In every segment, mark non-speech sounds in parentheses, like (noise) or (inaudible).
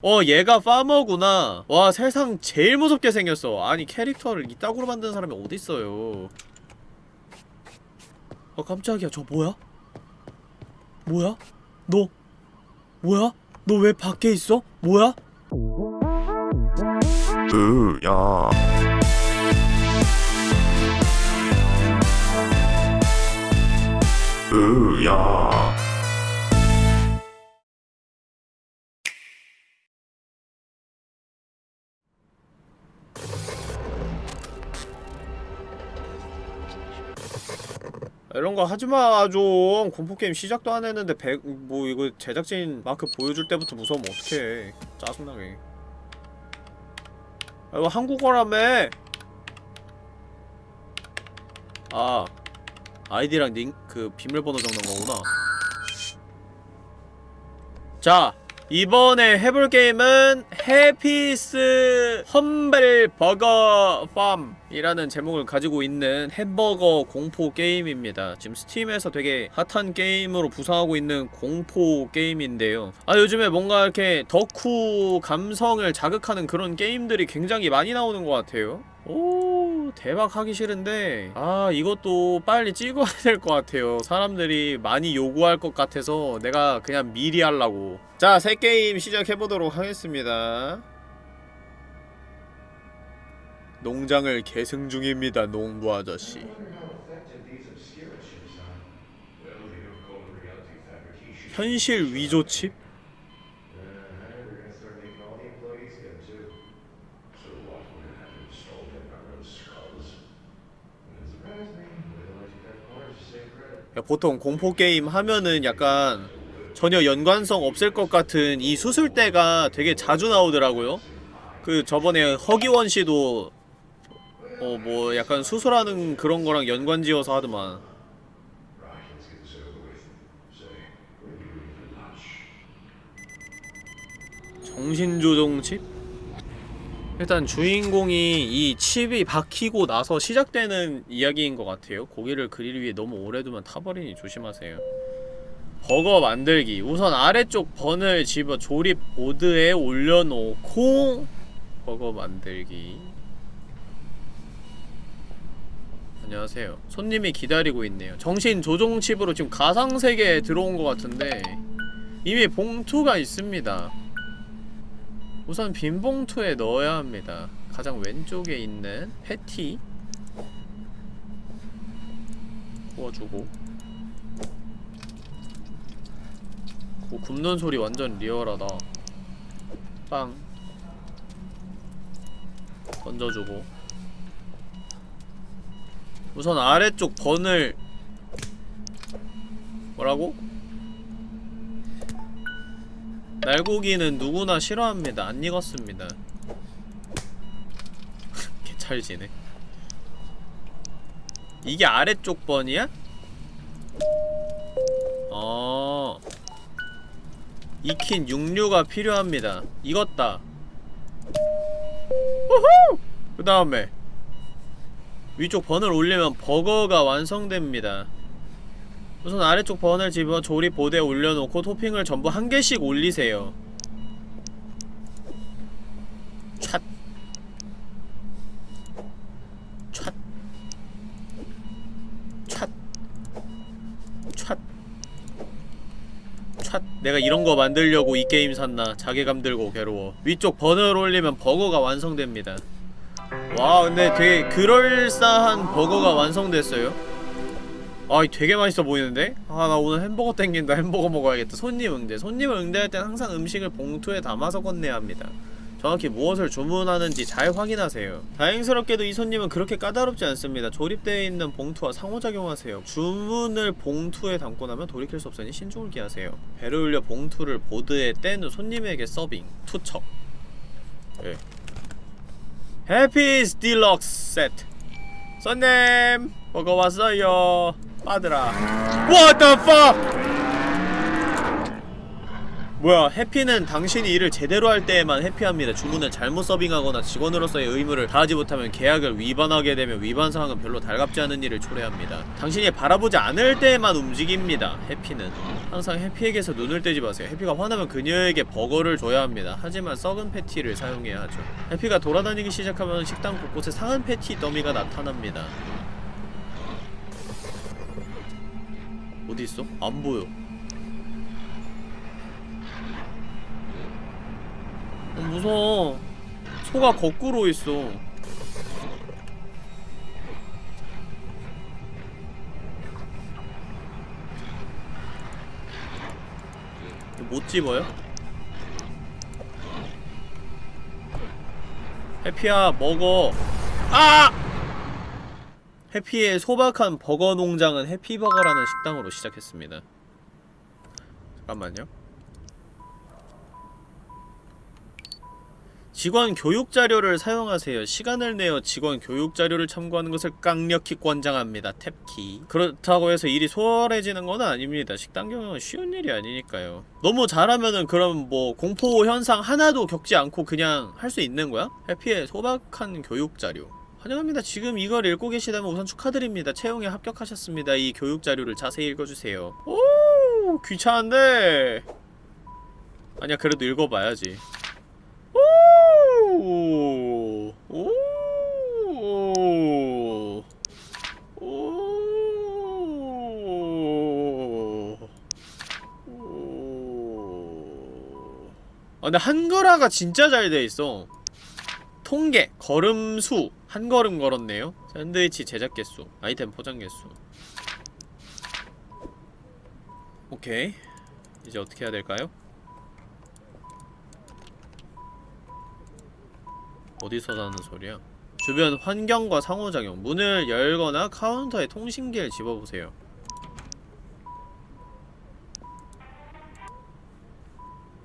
어 얘가 파머구나 와 세상 제일 무섭게 생겼어 아니 캐릭터를 이따구로 만든 사람이 어딨어요 어 깜짝이야 저 뭐야? 뭐야? 너 뭐야? 너 왜 밖에 있어? 뭐야? 으야 으야 이런 거 하지마 좀. 공포게임 시작도 안 했는데 백, 뭐 이거 제작진 마크 보여줄 때부터 무서우면 어떡해. 짜증나게. 아, 이거 한국어라며. 아 아이디랑 링, 그 비밀번호 적는 거구나. 자 이번에 해볼 게임은 Happy's Humble Burger Farm이라는 제목을 가지고 있는 햄버거 공포 게임입니다. 지금 스팀에서 되게 핫한 게임으로 부상하고 있는 공포 게임인데요. 아 요즘에 뭔가 이렇게 덕후 감성을 자극하는 그런 게임들이 굉장히 많이 나오는 것 같아요. 오 대박 하기 싫은데. 아 이것도 빨리 찍어야 (laughs) 될 것 같아요. 사람들이 많이 요구할 것 같아서 내가 그냥 미리 하려고. 자 새 게임 시작해보도록 하겠습니다. 농장을 계승 중입니다 농부 아저씨. 현실 위조 칩? 보통 공포 게임 하면은 약간 전혀 연관성 없을 것 같은 이 수술대가 되게 자주 나오더라고요. 그 저번에 허기원 씨도 어 뭐 약간 수술하는 그런 거랑 연관지어서 하더만. 정신조종 칩? 일단 주인공이 이 칩이 박히고 나서 시작되는 이야기인 것 같아요. 고기를 그릴 위해 너무 오래 두면 타버리니 조심하세요. 버거 만들기. 우선 아래쪽 번을 집어 조립 보드에 올려놓고 버거 만들기. 안녕하세요. 손님이 기다리고 있네요. 정신 조종 칩으로 지금 가상세계에 들어온 것 같은데 이미 봉투가 있습니다 우선 빈 봉투에 넣어야 합니다. 가장 왼쪽에 있는 패티 구워주고 오, 굽는 소리 완전 리얼하다. 빵 던져주고 우선 아래쪽 번을 뭐라고? 날고기는 누구나 싫어합니다. 안 익었습니다. (laughs) 개찰지네. 이게 아래쪽 번이야? 어. 익힌 육류가 필요합니다. 익었다. 우후! 그 다음에 위쪽 번을 올리면 버거가 완성됩니다. 우선 아래쪽 번을 집어 조립 보드에 올려놓고 토핑을 전부 한 개씩 올리세요. 촤. 내가 이런 거 만들려고 이 게임 샀나. 자괴감 들고 괴로워. 위쪽 번을 올리면 버거가 완성됩니다. 와 근데 되게 그럴싸한 버거가 완성됐어요. 아 되게 맛있어 보이는데? 아 나 오늘 햄버거 땡긴다. 햄버거 먹어야겠다. 손님 응대. 손님을 응대할 땐 항상 음식을 봉투에 담아서 건네야 합니다. 정확히 무엇을 주문하는지 잘 확인하세요. 다행스럽게도 이 손님은 그렇게 까다롭지 않습니다. 조립되어 있는 봉투와 상호작용하세요. 주문을 봉투에 담고 나면 돌이킬 수 없으니 신중을 기하세요. 배를 올려 봉투를 보드에 뗀 후 손님에게 서빙 투척. 예. 해피스 딜럭스 세트. 손님 버거 왔어요 빠들아 What the fuck? 뭐야 해피는 당신이 일을 제대로 할 때에만 해피합니다. 주문을 잘못 서빙하거나 직원으로서의 의무를 다하지 못하면 계약을 위반하게 되면 위반 사항은 별로 달갑지 않은 일을 초래합니다. 당신이 바라보지 않을 때에만 움직입니다 해피는. 항상 해피에게서 눈을 떼지 마세요. 해피가 화나면 그녀에게 버거를 줘야 합니다. 하지만 썩은 패티를 사용해야 하죠. 해피가 돌아다니기 시작하면 식당 곳곳에 상한 패티 더미가 나타납니다 어디 있어? 안 보여 어, 무서워. 소가 거꾸로 있어. 못 집어요? 해피야 먹어. 아! 해피의 소박한 버거 농장은 해피버거라는 식당으로 시작했습니다. 잠깐만요. 직원 교육 자료를 사용하세요. 시간을 내어 직원 교육 자료를 참고하는 것을 강력히 권장합니다. 탭키. 그렇다고 해서 일이 수월해지는 건 아닙니다. 식당 경영은 쉬운 일이 아니니까요. 너무 잘하면은 그럼 뭐 공포 현상 하나도 겪지 않고 그냥 할 수 있는 거야? 해피의 소박한 교육 자료. 환영합니다. 지금 이걸 읽고 계시다면 우선 축하드립니다. 채용에 합격하셨습니다. 이 교육 자료를 자세히 읽어주세요. 오, 귀찮은데. 아니야, 그래도 읽어봐야지. 오, 오, 오, 오. 아, 근데 한글화가 진짜 잘 돼 있어. 통계, 걸음수, 한 걸음 걸었네요. 샌드위치 제작 개수, 아이템 포장 개수. 오케이. 이제 어떻게 해야 될까요? 어디서 나는 소리야? 주변 환경과 상호작용 문을 열거나 카운터에 통신기를 집어보세요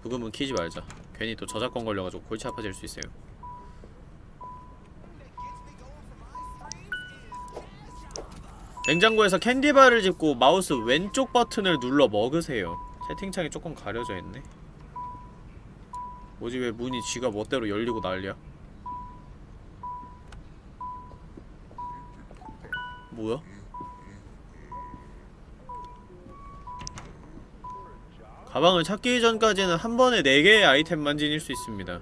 부금은 키지 말자 괜히 또 저작권 걸려가지고 골치 아파질 수 있어요 냉장고에서 캔디바를 집고 마우스 왼쪽 버튼을 눌러 먹으세요. 채팅창이 조금 가려져 있네. 뭐지 왜 문이 지가 멋대로 열리고 난리야? 뭐야? 가방을 찾기 전까지는 한 번에 4개의 아이템만 지닐 수 있습니다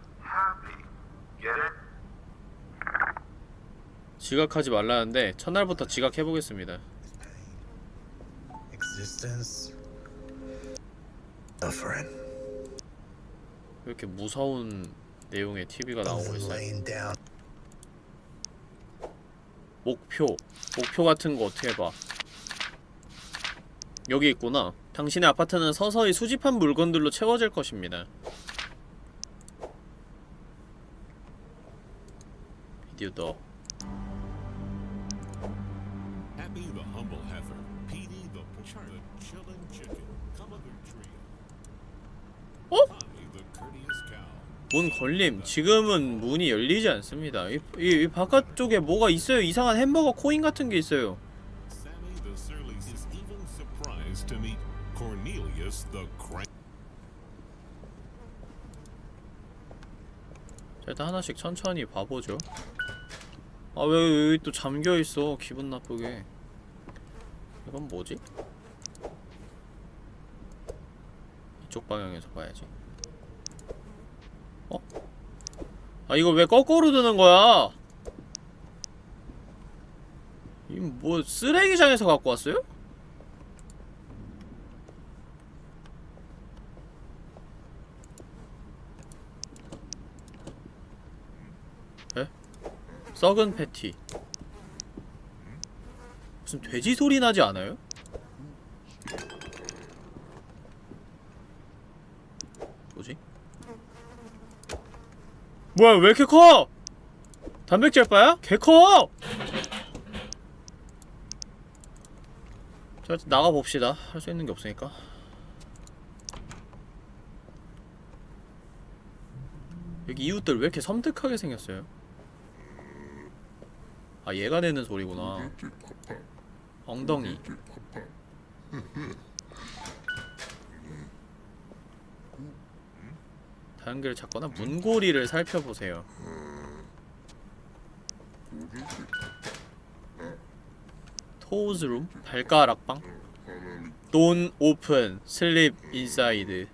지각하지 말라는데 첫날부터 지각해보겠습니다. 이렇게 무서운 내용의 TV가 나오고 있어요? 목표. 목표 같은 거 어떻게 봐? 여기 있구나. 당신의 아파트는 서서히 수집한 물건들로 채워질 것입니다 더 Happy the humble heifer, Petey the poor, the chillin' chicken, Gulliver trio. 어? 문 걸림 지금은 문이 열리지 않습니다 이, 이, 이 바깥쪽에 뭐가 있어요 이상한 햄버거 코인 같은 게 있어요. 자, 일단 하나씩 천천히 봐보죠 아 왜 여기 또 잠겨있어 기분 나쁘게 이건 뭐지? 이쪽 방향에서 봐야지 어? 아 이거 왜 거꾸로 드는 거야? 이 뭐 쓰레기장에서 갖고 왔어요? 썩은 패티 무슨 돼지 소리 나지 않아요? 뭐지? 뭐야 왜 이렇게 커? 단백질 빠야? 개 커! 자 나가봅시다 할 수 있는 게 없으니까 여기 이웃들 왜 이렇게 섬뜩하게 생겼어요? 아 얘가 내는 소리구나. 엉덩이. 다연결을 찾거나 문고리를 살펴보세요. Toes room 발가락방 Don't open sleep inside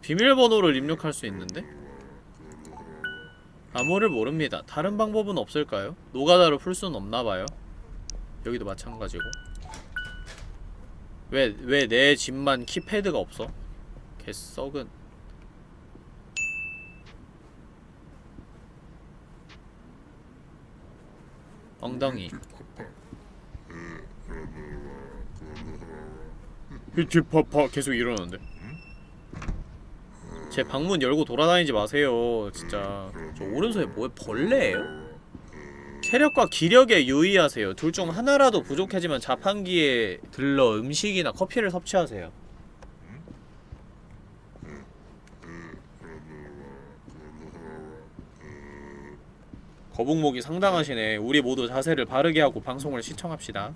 비밀번호를 입력할 수 있는데 암호를 모릅니다. 다른 방법은 없을까요? 노가다로 풀 수는 없나봐요. 여기도 마찬가지고 왜 왜 내 집만 키패드가 없어? 개 썩은 엉덩이 히티파파 계속 이러는데 제 방문 열고 돌아다니지 마세요 진짜. 저 오른손에 뭐에 벌레예요? 체력과 기력에 유의하세요. 둘 중 하나라도 부족해지면 자판기에 들러 음식이나 커피를 섭취하세요. 거북목이 상당하시네. 우리 모두 자세를 바르게 하고 방송을 시청합시다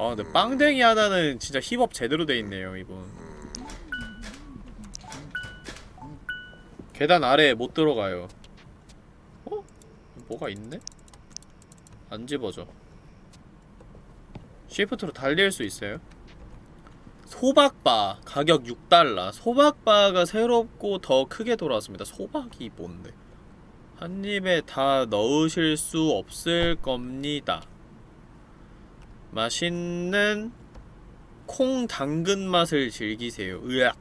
아 근데 빵댕이 하나는 진짜 힙업 제대로 돼있네요 이분. 계단 아래에 못 들어가요. 어? 뭐가 있네? 안 집어져. 시프트로 달릴 수 있어요? 소박바 가격 6달러. 소박바가 새롭고 더 크게 돌아왔습니다. 소박이 뭔데? 한 입에 다 넣으실 수 없을 겁니다 맛있는 콩 당근 맛을 즐기세요. 으악.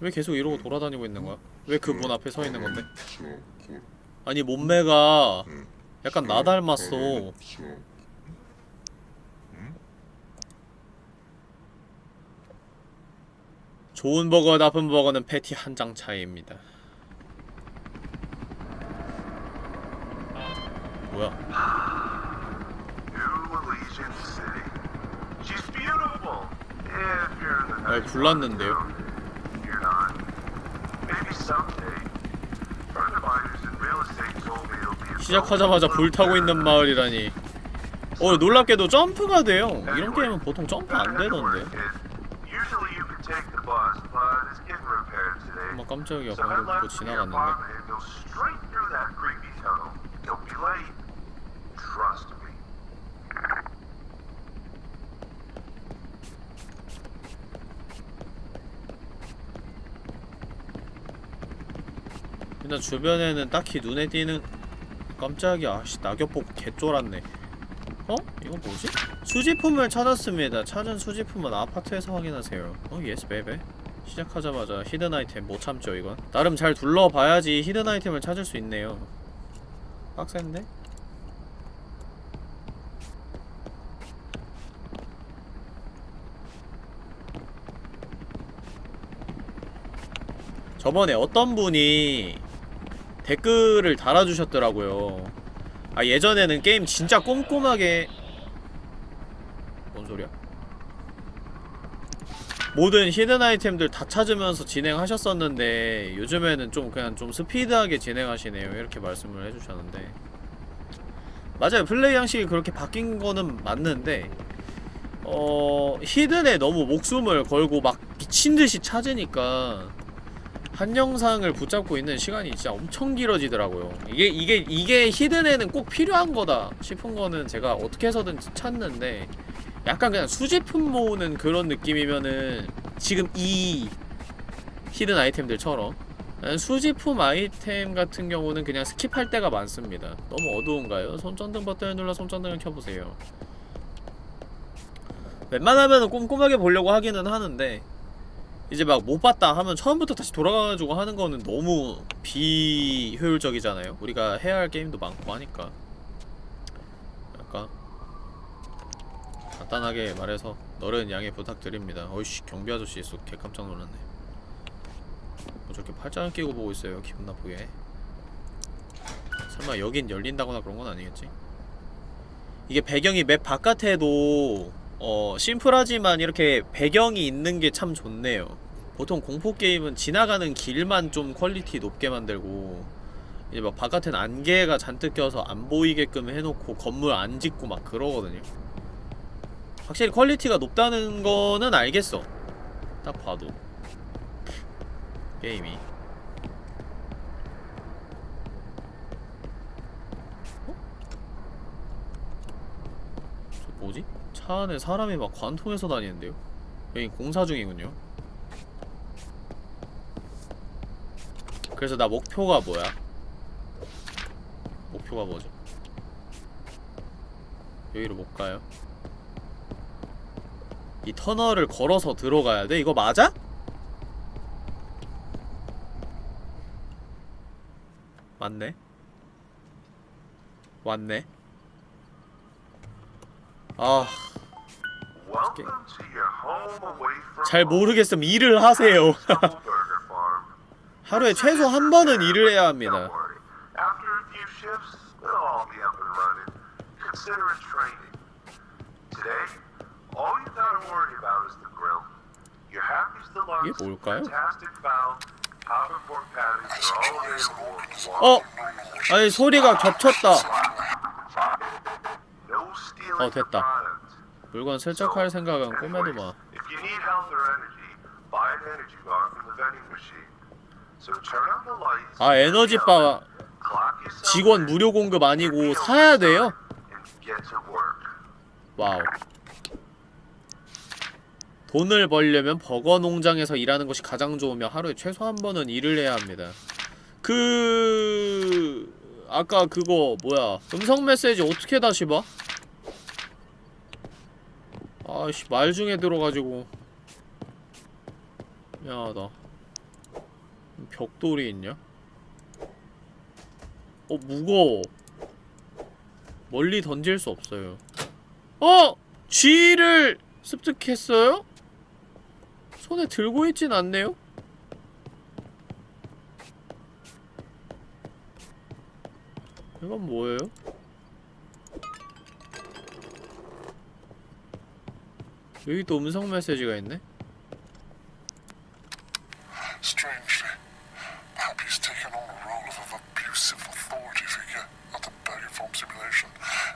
왜 계속 이러고 돌아다니고 있는 거야? 왜 그 문 앞에 서 있는 건데? 아니 몸매가 약간 나 닮았어. 좋은 버거 나쁜 버거는 패티 한 장 차이입니다. 뭐야 New Elysian City. She's beautiful. If you're in the 아, 불났는데요. 시작하자마자 불타고 있는 마을이라니 어 놀랍게도 점프가 돼요 이런 게임은 보통 점프 안 되던데. 엄마 깜짝이야 방금 your 지나갔는데 일단 주변에는 딱히 눈에 띄는 깜짝이야. 아씨 낙엽 보고 개쫄았네. 어? 이건 뭐지? 수집품을 찾았습니다. 찾은 수집품은 아파트에서 확인하세요. 어 yes baby 시작하자마자 hidden 아이템 못 참죠 이건. 나름 잘 둘러봐야지 hidden 아이템을 찾을 수 있네요. 빡센데? 저번에 어떤 분이 댓글을 달아주셨더라고요. 아 예전에는 게임 진짜 꼼꼼하게 뭔 소리야? 모든 hidden 아이템들 다 찾으면서 진행하셨었는데 요즘에는 좀 그냥 좀 스피드하게 진행하시네요. 이렇게 말씀을 해주셨는데. 맞아요. 플레이 양식이 그렇게 바뀐 거는 맞는데 어... hidden에 너무 목숨을 걸고 막 미친듯이 찾으니까 한 영상을 붙잡고 있는 시간이 진짜 엄청 길어지더라고요. 이게 이게 이게 hidden에는 꼭 필요한 거다 싶은 거는 제가 어떻게 해서든 찾는데 약간 그냥 수집품 모으는 그런 느낌이면은 지금 이 hidden 아이템들처럼 수집품 아이템 같은 경우는 그냥 skip할 때가 많습니다. 너무 어두운가요? 손전등 버튼을 눌러 손전등을 켜보세요. 웬만하면 꼼꼼하게 보려고 하기는 하는데 이제 막 못 봤다 하면 처음부터 다시 돌아가가지고 하는 거는 너무 비효율적이잖아요. 우리가 해야 할 게임도 많고 하니까. 약간 간단하게 말해서 너른 양해 부탁드립니다. 어이씨 경비 아저씨 있어 개 깜짝 놀랐네. 뭐 저렇게 팔짱을 끼고 보고 있어요 기분 나쁘게. 설마 여긴 열린다거나 그런 건 아니겠지? 이게 배경이 맵 바깥에도 어 심플하지만 이렇게 배경이 있는 게 참 좋네요. 보통 공포 게임은 지나가는 길만 좀 quality 높게 만들고 이제 막 바깥엔 안개가 잔뜩 껴서 안 보이게끔 해놓고 건물 안 짓고 막 그러거든요. 확실히 quality가 높다는 거는 알겠어. 딱 봐도. 게임이. 어? 저 뭐지? 차 안에 사람이 막 관통해서 다니는데요? 여기 공사 중이군요 그래서 나 목표가 뭐야? 목표가 뭐죠? 여기로 못 가요? 이 터널을 걸어서 들어가야 돼? 이거 맞아? 맞네 맞네 아, 잘. 모르겠으면 일을 하세요. 하루에 최소 한 번은 일을 해야 합니다. 이게 뭘까요? 어? 아니 소리가 겹쳤다. 어, 됐다. 물건 슬쩍할 생각은 꿈에도 마. 아 에너지바 직원 무료 공급 아니고 사야 돼요? Wow. 돈을 벌려면 버거 농장에서 일하는 것이 가장 좋으며 하루에 최소 한 번은 일을 해야 합니다. 그 아까 그거 뭐야 음성 메시지 어떻게 다시 봐? 아씨 말 중에 들어가지고 미안하다. 벽돌이 있냐? 어 무거워. 멀리 던질 수 없어요. 어! 쥐를 습득했어요? 손에 들고 있진 않네요? 이건 뭐예요? 여기 또 음성 메시지가 있네? Strangely, Happy's taken on the role of abusive authority figure at the Burger Farm simulation.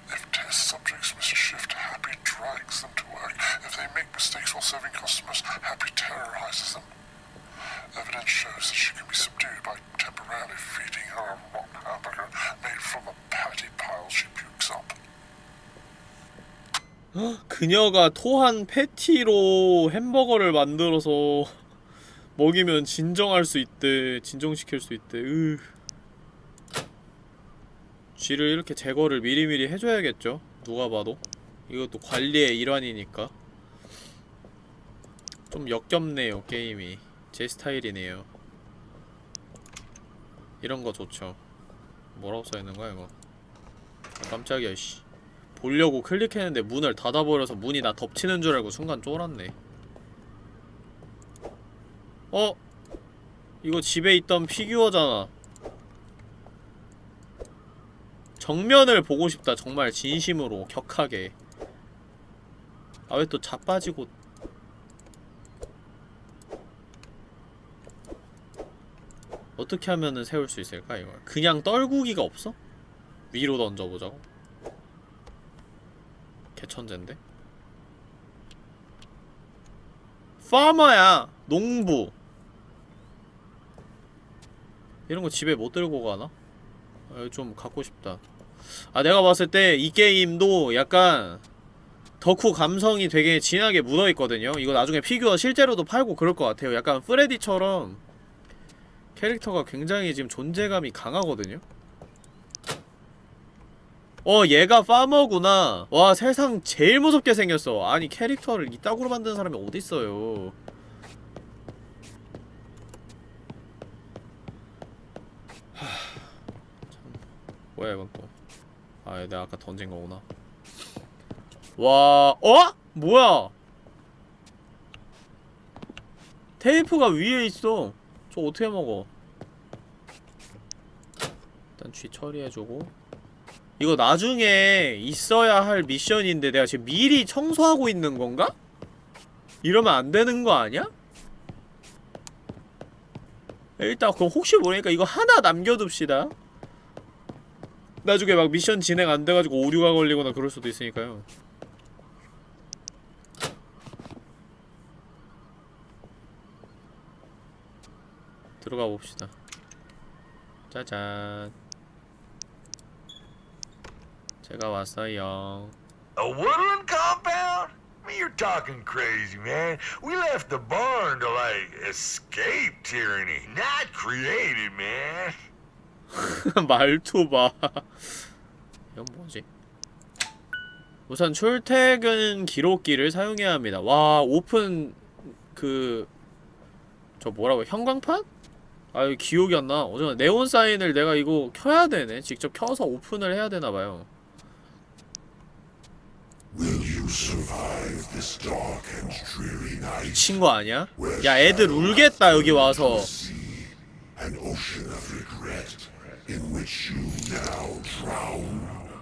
If test subjects miss a shift, Happy drags them to work. If they make mistakes while serving customers, Happy terrorizes them. Evidence shows that she can be subdued by temporarily feeding her a rotten hamburger made from a patty pile she pukes up. 그녀가 토한 패티로 햄버거를 만들어서 (laughs) 먹이면 진정할 수 있대. 진정시킬 수 있대. 으. 쥐를 이렇게 제거를 미리미리 해줘야겠죠? 누가 봐도. 이것도 관리의 일환이니까. 좀 역겹네요, 게임이. 제 스타일이네요. 이런 거 좋죠. 뭐라고 써있는 거야, 이거? 아, 깜짝이야, 씨. 보려고 클릭했는데 문을 닫아버려서 문이 나 덮치는 줄 알고 순간 쫄았네. 어? 이거 집에 있던 피규어잖아. 정면을 보고 싶다 정말 진심으로 격하게. 아 왜 또 자빠지고. 어떻게 하면은 세울 수 있을까 이걸? 그냥 떨구기가 없어? 위로 던져보자고 개천재인데? 파머야! 농부! 이런 거 집에 못 들고 가나? 아, 좀 갖고 싶다. 아, 내가 봤을 때 이 게임도 약간 덕후 감성이 되게 진하게 묻어있거든요? 이거 나중에 피규어 실제로도 팔고 그럴 것 같아요. 약간 프레디처럼 캐릭터가 굉장히 지금 존재감이 강하거든요? 어 얘가 파머구나. 와 세상 제일 무섭게 생겼어. 아니 캐릭터를 이따구로 만드는 사람이 어딨어요? 하... 참. 뭐야 이건 또 아 내가 아까 던진 거구나. 와 어? 뭐야? 테이프가 위에 있어. 저 어떻게 먹어? 일단 쥐 처리해주고 이거 나중에 있어야 할 미션인데 내가 지금 미리 청소하고 있는 건가? 이러면 안 되는 거 아니야? 일단 그럼 혹시 모르니까 이거 하나 남겨둡시다 나중에 막 미션 진행 안 돼가지고 오류가 걸리거나 그럴 수도 있으니까요 들어가 봅시다 짜잔 제가 왔어요 A woodland compound? I mean, you're talking crazy, man. We left the barn to, like, escape tyranny, not create it, man. 말투 봐. 이건 뭐지? 우선 출퇴근 기록기를 사용해야 합니다. 와, 오픈 그 저 뭐라고 형광판? 아, 이거 기억이 안 나. 어제 네온 사인을 내가 이거 켜야 되네. 직접 켜서 오픈을 해야 되나 봐요. 미친 거 아니야? 야, 애들 울겠다 여기 와서.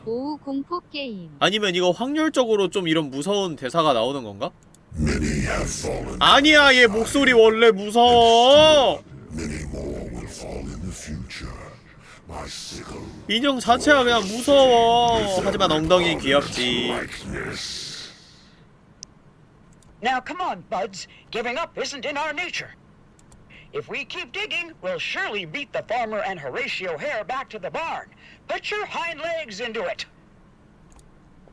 오후 공포 게임. 아니면 이거 확률적으로 좀 이런 무서운 대사가 나오는 건가? 아니야 얘 목소리 원래 무서워 인형 자체가 그냥 무서워 하지만 엉덩이는 귀엽지 Now, come on, buds. Giving up isn't in our nature. If we keep digging, we'll surely beat the farmer and Horatio Hare back to the barn. Put your hind legs into it.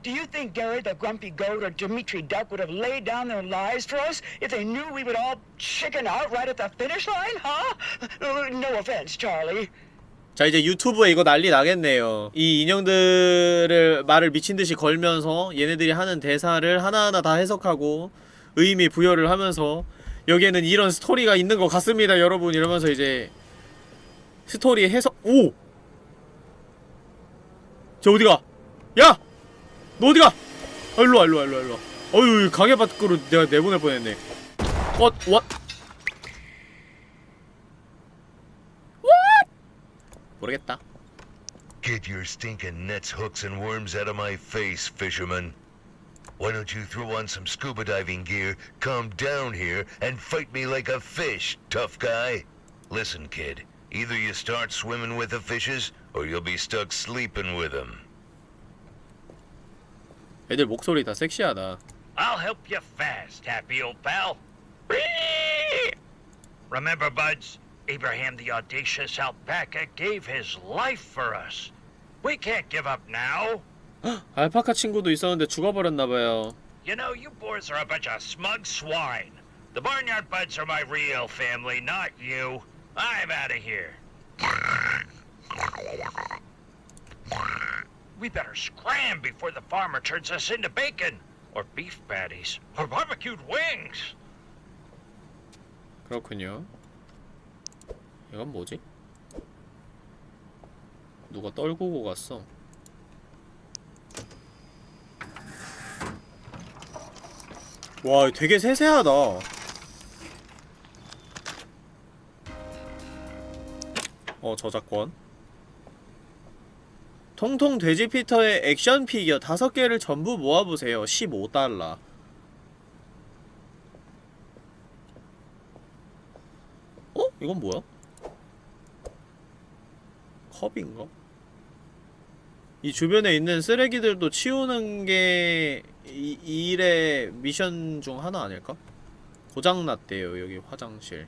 Do you think Gary the Grumpy Goat or Dimitri Duck would have laid down their lives for us if they knew we would all chicken out right at the finish line, huh? Uh, (laughs) No offense, Charlie. 자 이제 유튜브에 이거 난리 나겠네요 이 인형들을 말을 미친듯이 걸면서 얘네들이 하는 대사를 하나하나 다 해석하고 의미 부여를 하면서 여기에는 이런 스토리가 있는 것 같습니다 여러분 이러면서 이제 스토리 해석 오! 저 어디가? 야! 너 어디가? 아 일로와 일로와 일로와 일로와 어휴 가게 밖으로 내가 내보낼 뻔했네 왓 왓? 모르겠다 Get your stinking nets, hooks, and worms out of my face, fisherman. Why don't you throw on some scuba diving gear, come down here, and fight me like a fish, tough guy? Listen, kid, either you start swimming with the fishes, or you'll be stuck sleeping with them. 애들 목소리 다 섹시하다 I'll help you fast, happy old pal. Remember, buds, Abraham the audacious alpaca gave his life for us. We can't give up now. (gasps) 알파카 친구도 있었는데 죽어버렸나봐요 You know, you boys are a bunch of smug swine. The Barnyard Buds are my real family, not you. I'm out of here. We better scram before the farmer turns us into bacon, or beef patties, or barbecued wings. 그렇군요 이건 뭐지? 누가 떨구고 갔어 와 되게 세세하다 어 저작권 통통 돼지 피터의 액션 피규어 5개를 전부 모아보세요 15달러 어? 이건 뭐야? 컵인가? 이 주변에 있는 쓰레기들도 치우는 게 이, 이 일의 미션 중 하나 아닐까? 고장났대요 여기 화장실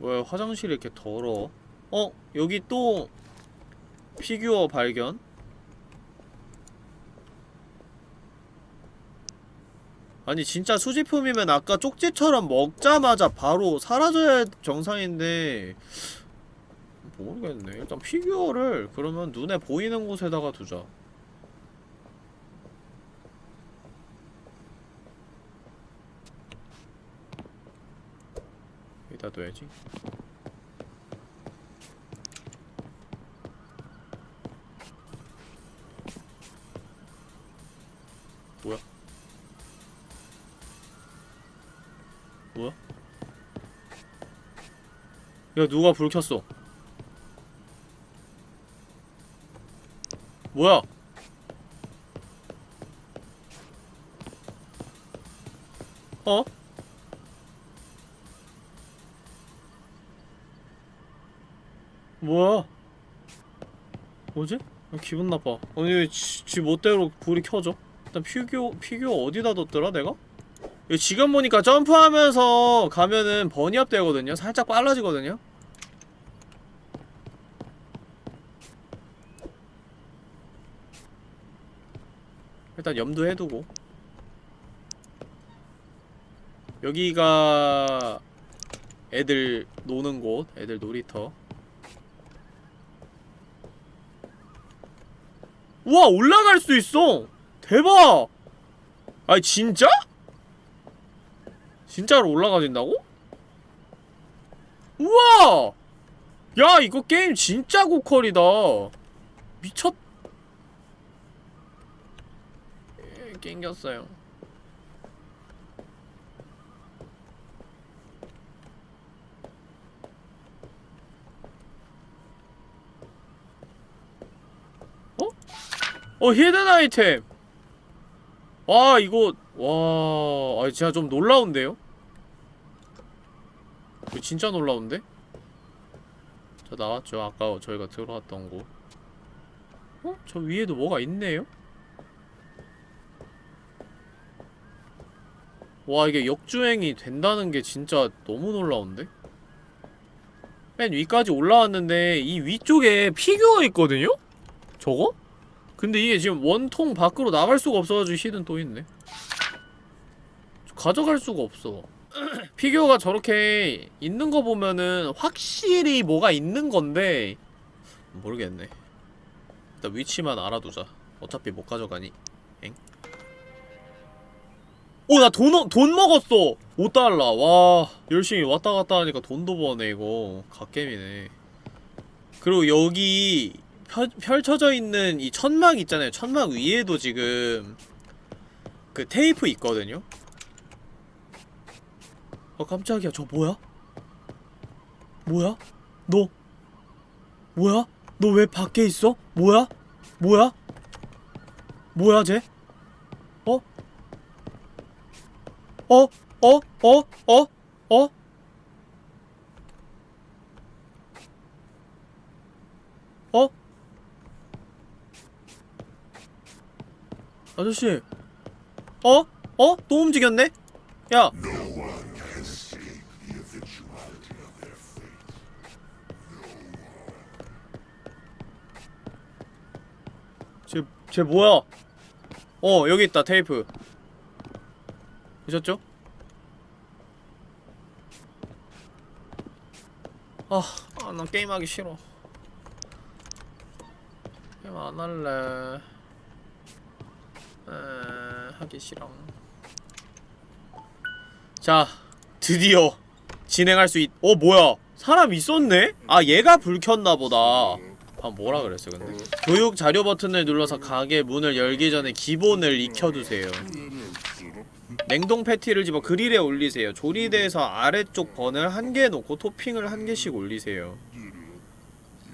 왜 화장실이 이렇게 더러워? 어? 여기 또 피규어 발견? 아니 진짜 수집품이면 아까 쪽지처럼 먹자마자 바로 사라져야 정상인데 모르겠네. 일단 피규어를 그러면 눈에 보이는 곳에다가 두자. 여기다 둬야지. 뭐야? 뭐야? 야 누가 불 켰어? 뭐야 어? 뭐야 뭐지? 아, 기분 나빠 아니 왜 지, 지 멋대로 불이 켜져? 일단 피규어 피규어 어디다 뒀더라 내가? 지금 보니까 점프하면서 가면은 bunny hop 되거든요 살짝 빨라지거든요 일단 염두해두고. 여기가 애들 노는 곳 애들 놀이터. 우와 올라갈 수 있어! 대박! 아니 진짜? 진짜로 올라가진다고? 우와! 야 이거 게임 진짜 고퀄이다. 미쳤 에, 낑겼어요 어? 어 히든 아이템 와 이거 와 아, 진짜 좀 놀라운데요? 이거 진짜 놀라운데? 저 나왔죠 아까 저희가 들어왔던 곳 어? 저 위에도 뭐가 있네요? 와 이게 역주행이 된다는 게 진짜 너무 놀라운데? 맨 위까지 올라왔는데 이 위쪽에 피규어가 있거든요? 저거? 근데 이게 지금 원통 밖으로 나갈 수가 없어가지고 hidden 또 있네 가져갈 수가 없어 (clears throat) 피규어가 저렇게 있는 거 보면은 확실히 뭐가 있는 건데 모르겠네 일단 위치만 알아두자 어차피 못 가져가니 엥? 오! 나 돈, 돈 먹었어! 5달러 와 열심히 왔다 갔다 하니까 돈도 버네 이거 갓겜이네 그리고 여기 펼, 펼쳐져 있는 이 천막 있잖아요 천막 위에도 지금 그 테이프 있거든요 어 깜짝이야 저 뭐야? 뭐야? 너 뭐야? 너 왜 밖에 있어? 뭐야? 뭐야? 뭐야 쟤? 어? 어? 어? 어? 어? 어? 어? 아저씨 어? 어? 또 움직였네? 야 쟤, 쟤 뭐야? 어, 여기 있다, 테이프. 보셨죠? 아, 아, 나 게임하기 싫어. 게임 안 할래. 에, 하기 싫어. 자, 드디어 진행할 수 있... 어, 뭐야? 사람 있었네? 아, 얘가 불 켰나 보다. 아 뭐라 그랬어 근데 교육 자료 버튼을 눌러서 가게 문을 열기 전에 기본을 익혀두세요 냉동 패티를 집어 그릴에 올리세요. 조리대에서 아래쪽 bun을 한 개 놓고 토핑을 한 개씩 올리세요.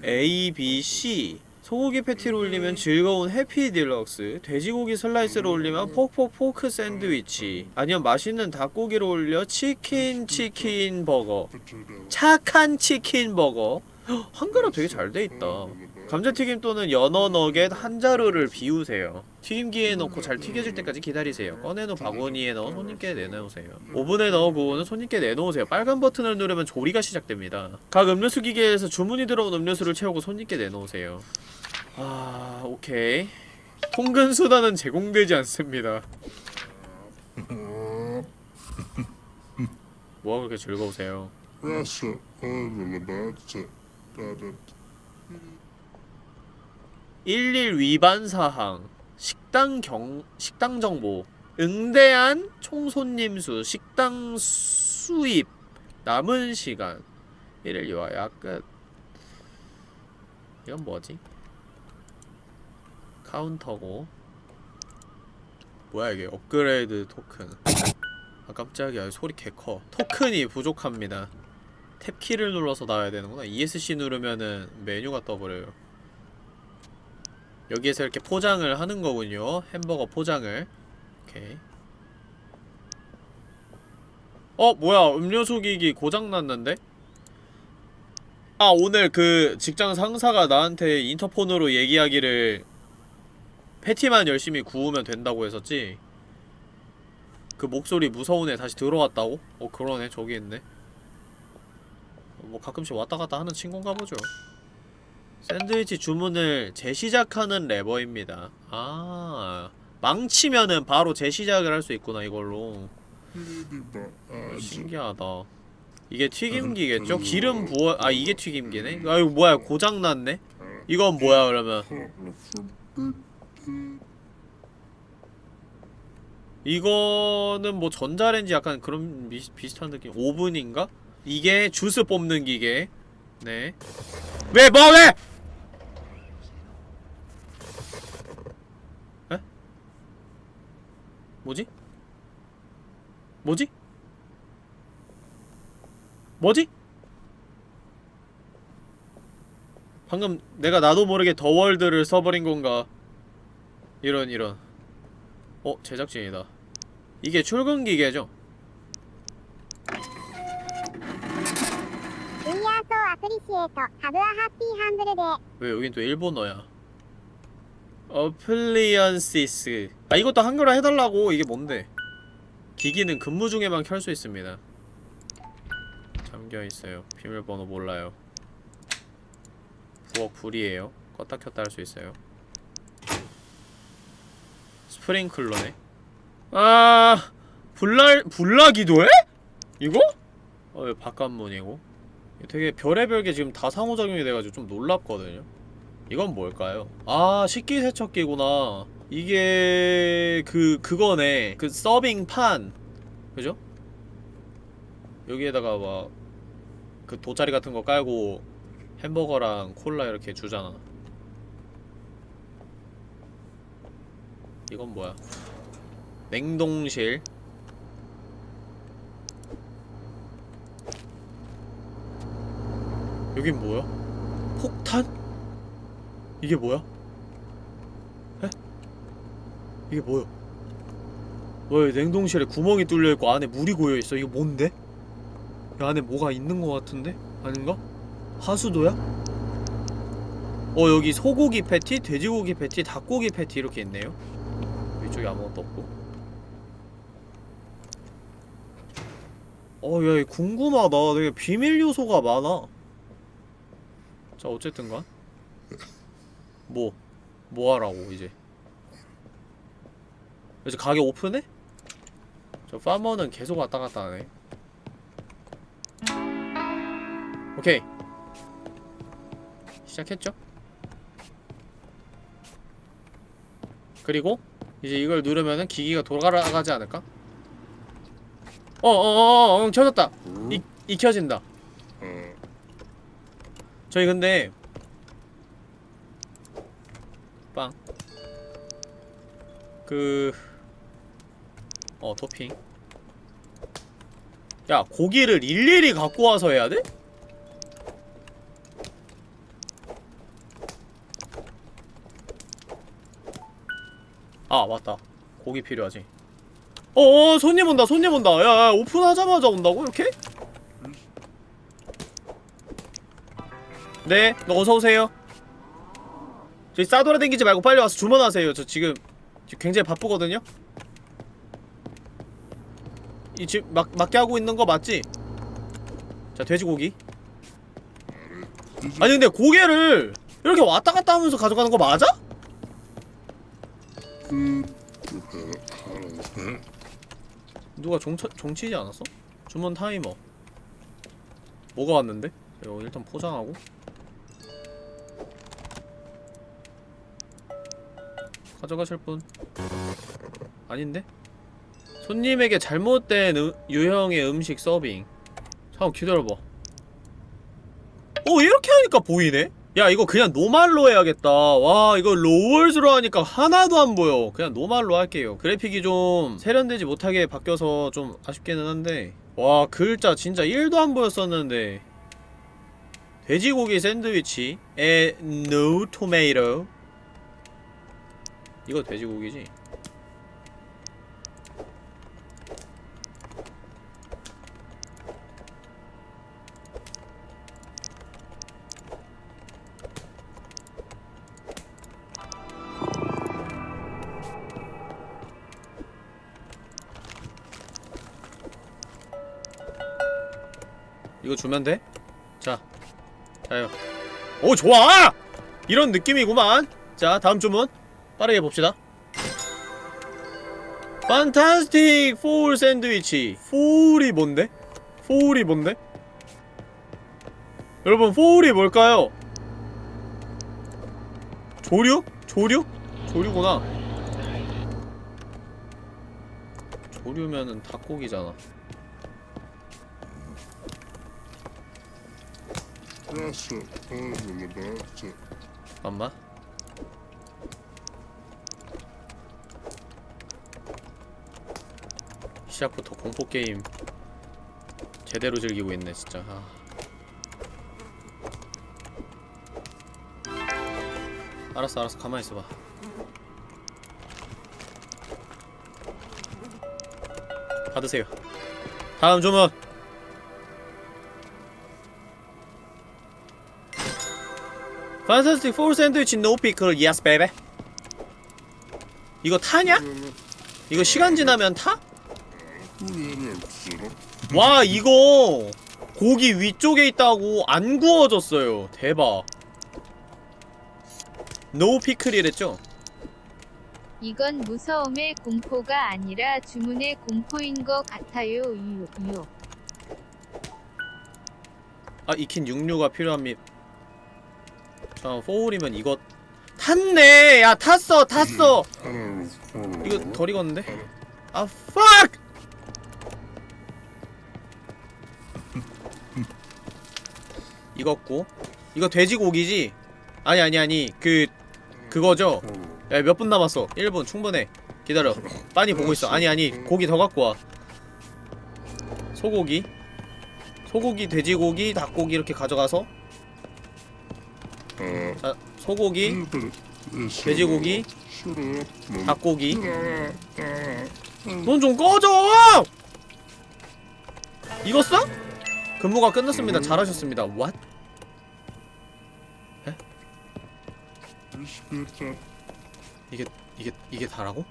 A, B, C. 소고기 패티를 올리면 즐거운 해피 딜럭스. 돼지고기 슬라이스를 올리면 폭폭 pork 샌드위치. 아니면 맛있는 닭고기를 올려 치킨 치킨 버거. 착한 치킨 버거. 헉, 한글화 되게 잘 돼있다 감자튀김 또는 연어 너겟 한 자루를 비우세요. 튀김기에 넣고 잘 튀겨질 때까지 기다리세요. 꺼내놓은 바구니에 넣어 손님께 내놓으세요. 오븐에 넣어 구우는 손님께 내놓으세요. 빨간 버튼을 누르면 조리가 시작됩니다. 각 음료수 기계에서 주문이 들어온 음료수를 채우고 손님께 내놓으세요. 아... 오케이. 통근 수단은 제공되지 않습니다. 뭐가 그렇게 즐거우세요 11 위반 사항 식당 경 식당 정보 응대한 총 손님 수 식당 수입 남은 시간. 1일 요하야 끝. 이건 뭐지? 카운터고. 뭐야 이게 업그레이드 토큰. 아 깜짝이야. 소리 개커. 토큰이 부족합니다. 탭키를 눌러서 나와야 되는구나. ESC 누르면은 메뉴가 떠버려요 여기에서 이렇게 포장을 하는 거군요. 햄버거 포장을. 오케이. 어 뭐야. 음료수 기기 고장났는데? 아 오늘 그 직장 상사가 나한테 인터폰으로 얘기하기를 패티만 열심히 구우면 된다고 했었지? 그 목소리 무서운 애 다시 들어왔다고? 어 그러네. 저기 있네. 뭐 가끔씩 왔다갔다 하는 친구인가 보죠 샌드위치 주문을 재시작하는 레버입니다 아 망치면은 바로 재시작을 할 수 있구나 이걸로 신기하다 이게 튀김기겠죠? 기름 부어.. 아 이게 튀김기네? 아 이거 뭐야 고장났네? 이건 뭐야 그러면 이거는 뭐 전자레인지 약간 그런 비, 비슷한 느낌 오븐인가? 이게 주스 뽑는 기계 네 왜 뭐 왜! 뭐지? 뭐지? 뭐지? 방금 내가 나도 모르게 더 월드를 써버린 건가 이런 이런 어? 제작진이다 이게 출근기계죠? 왜 여긴 또 일본어야 Appliances 아 이것도 한글화 해달라고. 이게 뭔데? 기기는 근무 중에만 켤 수 있습니다. 잠겨있어요. 비밀번호 몰라요. 부엌 불이에요. 껐다 켰다 할 수 있어요. 스프링클러네. 아 불날 불나기도 해? 이거? 어 바깥문이고. 되게 별의별 게 지금 다 상호작용이 돼가지고 좀 놀랍거든요 이건 뭘까요? 아 식기세척기구나 이게 그 그거네 그 서빙판 그죠? 여기에다가 막 그 돗자리 같은 거 깔고 햄버거랑 콜라 이렇게 주잖아 이건 뭐야 냉동실 여긴 뭐야? 폭탄? 이게 뭐야? 에? 이게 뭐야? 왜 냉동실에 구멍이 뚫려있고 안에 물이 고여있어? 이거 뭔데? 이 안에 뭐가 있는 것 같은데? 아닌가? 하수도야? 어 여기 소고기 패티, 돼지고기 패티, 닭고기 패티 이렇게 있네요 위쪽에 아무것도 없고 어야 궁금하다 되게 비밀 요소가 많아 자 어쨌든간 뭐? 뭐 하라고 이제 이제 가게 오픈해? 저 파머는 계속 왔다 갔다 하네 오케이 시작했죠? 그리고 이제 이걸 누르면은 기기가 돌아가지 않을까? 어어어어 어, 어, 켜졌다 이, 익혀진다 저희 근데 빵 그... 어 토핑 야 고기를 일일이 갖고 와서 해야 돼? 아 맞다 고기 필요하지 어어 손님 온다 손님 온다 야 야 오픈하자마자 온다고 이렇게? 네, 너 어서오세요. 저희 싸돌아다니지 말고 빨리 와서 주문하세요. 저 지금, 굉장히 바쁘거든요? 이 지금 막, 맞게 하고 있는 거 맞지? 자, 돼지고기. 아니 근데 고개를 이렇게 왔다 갔다 하면서 가져가는 거 맞아? 누가 종쳐, 종치지 않았어? 주문 타이머. 뭐가 왔는데? 이거 일단 포장하고 가져가실 분. 아닌데? 손님에게 잘못된 음, 유형의 음식 서빙. 잠깐 기다려봐. 오 이렇게 하니까 보이네? 야 이거 그냥 노말로 해야겠다. 와 이거 로월즈로 하니까 하나도 안 보여. 그냥 노말로 할게요. 그래픽이 좀 세련되지 못하게 바뀌어서 좀 아쉽기는 한데. 와 글자 진짜 1도 안 보였었는데. 돼지고기 샌드위치 에 no tomato 이거 돼지고기지 이거 주면 돼? 자 자요 오 좋아! 이런 느낌이구만 자 다음 주문 빠르게 봅시다 판타스틱 포울 샌드위치 포울이 뭔데? 포울이 뭔데? 여러분 포울이 뭘까요? 조류? 조류? 조류구나 조류면은 닭고기잖아 잠깐만 시작부터 공포게임 제대로 즐기고 있네 진짜. 아. 알았어 알았어. 가만히 있어봐. 받으세요. 다음 주문. Fantastic four 샌드위치 yes baby 이거 타냐? 이거 시간 지나면 타? 와 이거 고기 위쪽에 있다고 안 구워졌어요 대박 no 피클이랬죠? 이건 무서움의 공포가 아니라 주문의 공포인 것 같아요. 유유 유. 아 익힌 육류가 필요합니다 자 포울이면 이거 탔네 야 탔어 탔어 이거 덜 익었는데? 아 fuck! 익었고. 이거 돼지고기지? 아니 아니 아니. 그 그거죠? 야 몇 분 남았어? 1분. 충분해. 기다려. 빤히 보고 있어. 아니 아니. 고기 더 갖고 와. 소고기? 소고기 돼지고기 닭고기 이렇게 가져가서. 자 소고기 돼지고기 닭고기. 넌 좀 꺼져! 익었어? 근무가 끝났습니다. 잘하셨습니다. What? 이게 이게 이게 다라고?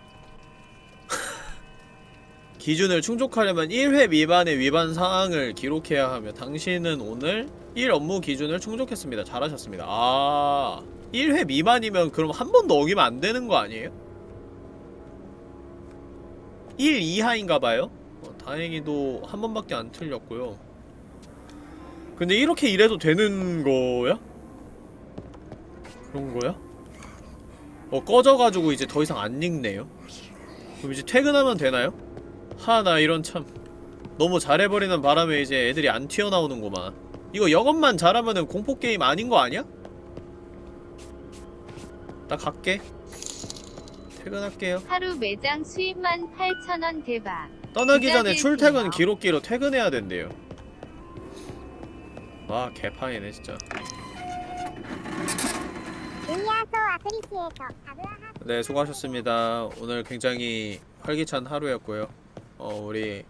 (laughs) 기준을 충족하려면 1회 미만의 위반 사항을 기록해야 하며 당신은 오늘 1 업무 기준을 충족했습니다. 잘하셨습니다. 아... 1회 미만이면 그럼 한번더 어기면 안 되는 거 아니에요? 1 이하인가봐요? 어, 다행히도 한 번밖에 안 틀렸고요. 근데 이렇게 일해도 되는 거야? 그런 거야? 어, 꺼져가지고 이제 더 이상 안 읽네요. 그럼 이제 퇴근하면 되나요? 하, 나 이런 참. 너무 잘해버리는 바람에 이제 애들이 안 튀어나오는구만. 이거 영업만 잘하면은 공포게임 아닌 거 아니야? 나 갈게. 퇴근할게요. 하루 매장 수입만 8,000원 대박. 떠나기 전에. 출퇴근 기록기로 퇴근해야 된대요. 와, 개판이네, 진짜. 네, 수고하셨습니다. 오늘 굉장히 활기찬 하루였고요. 어, 우리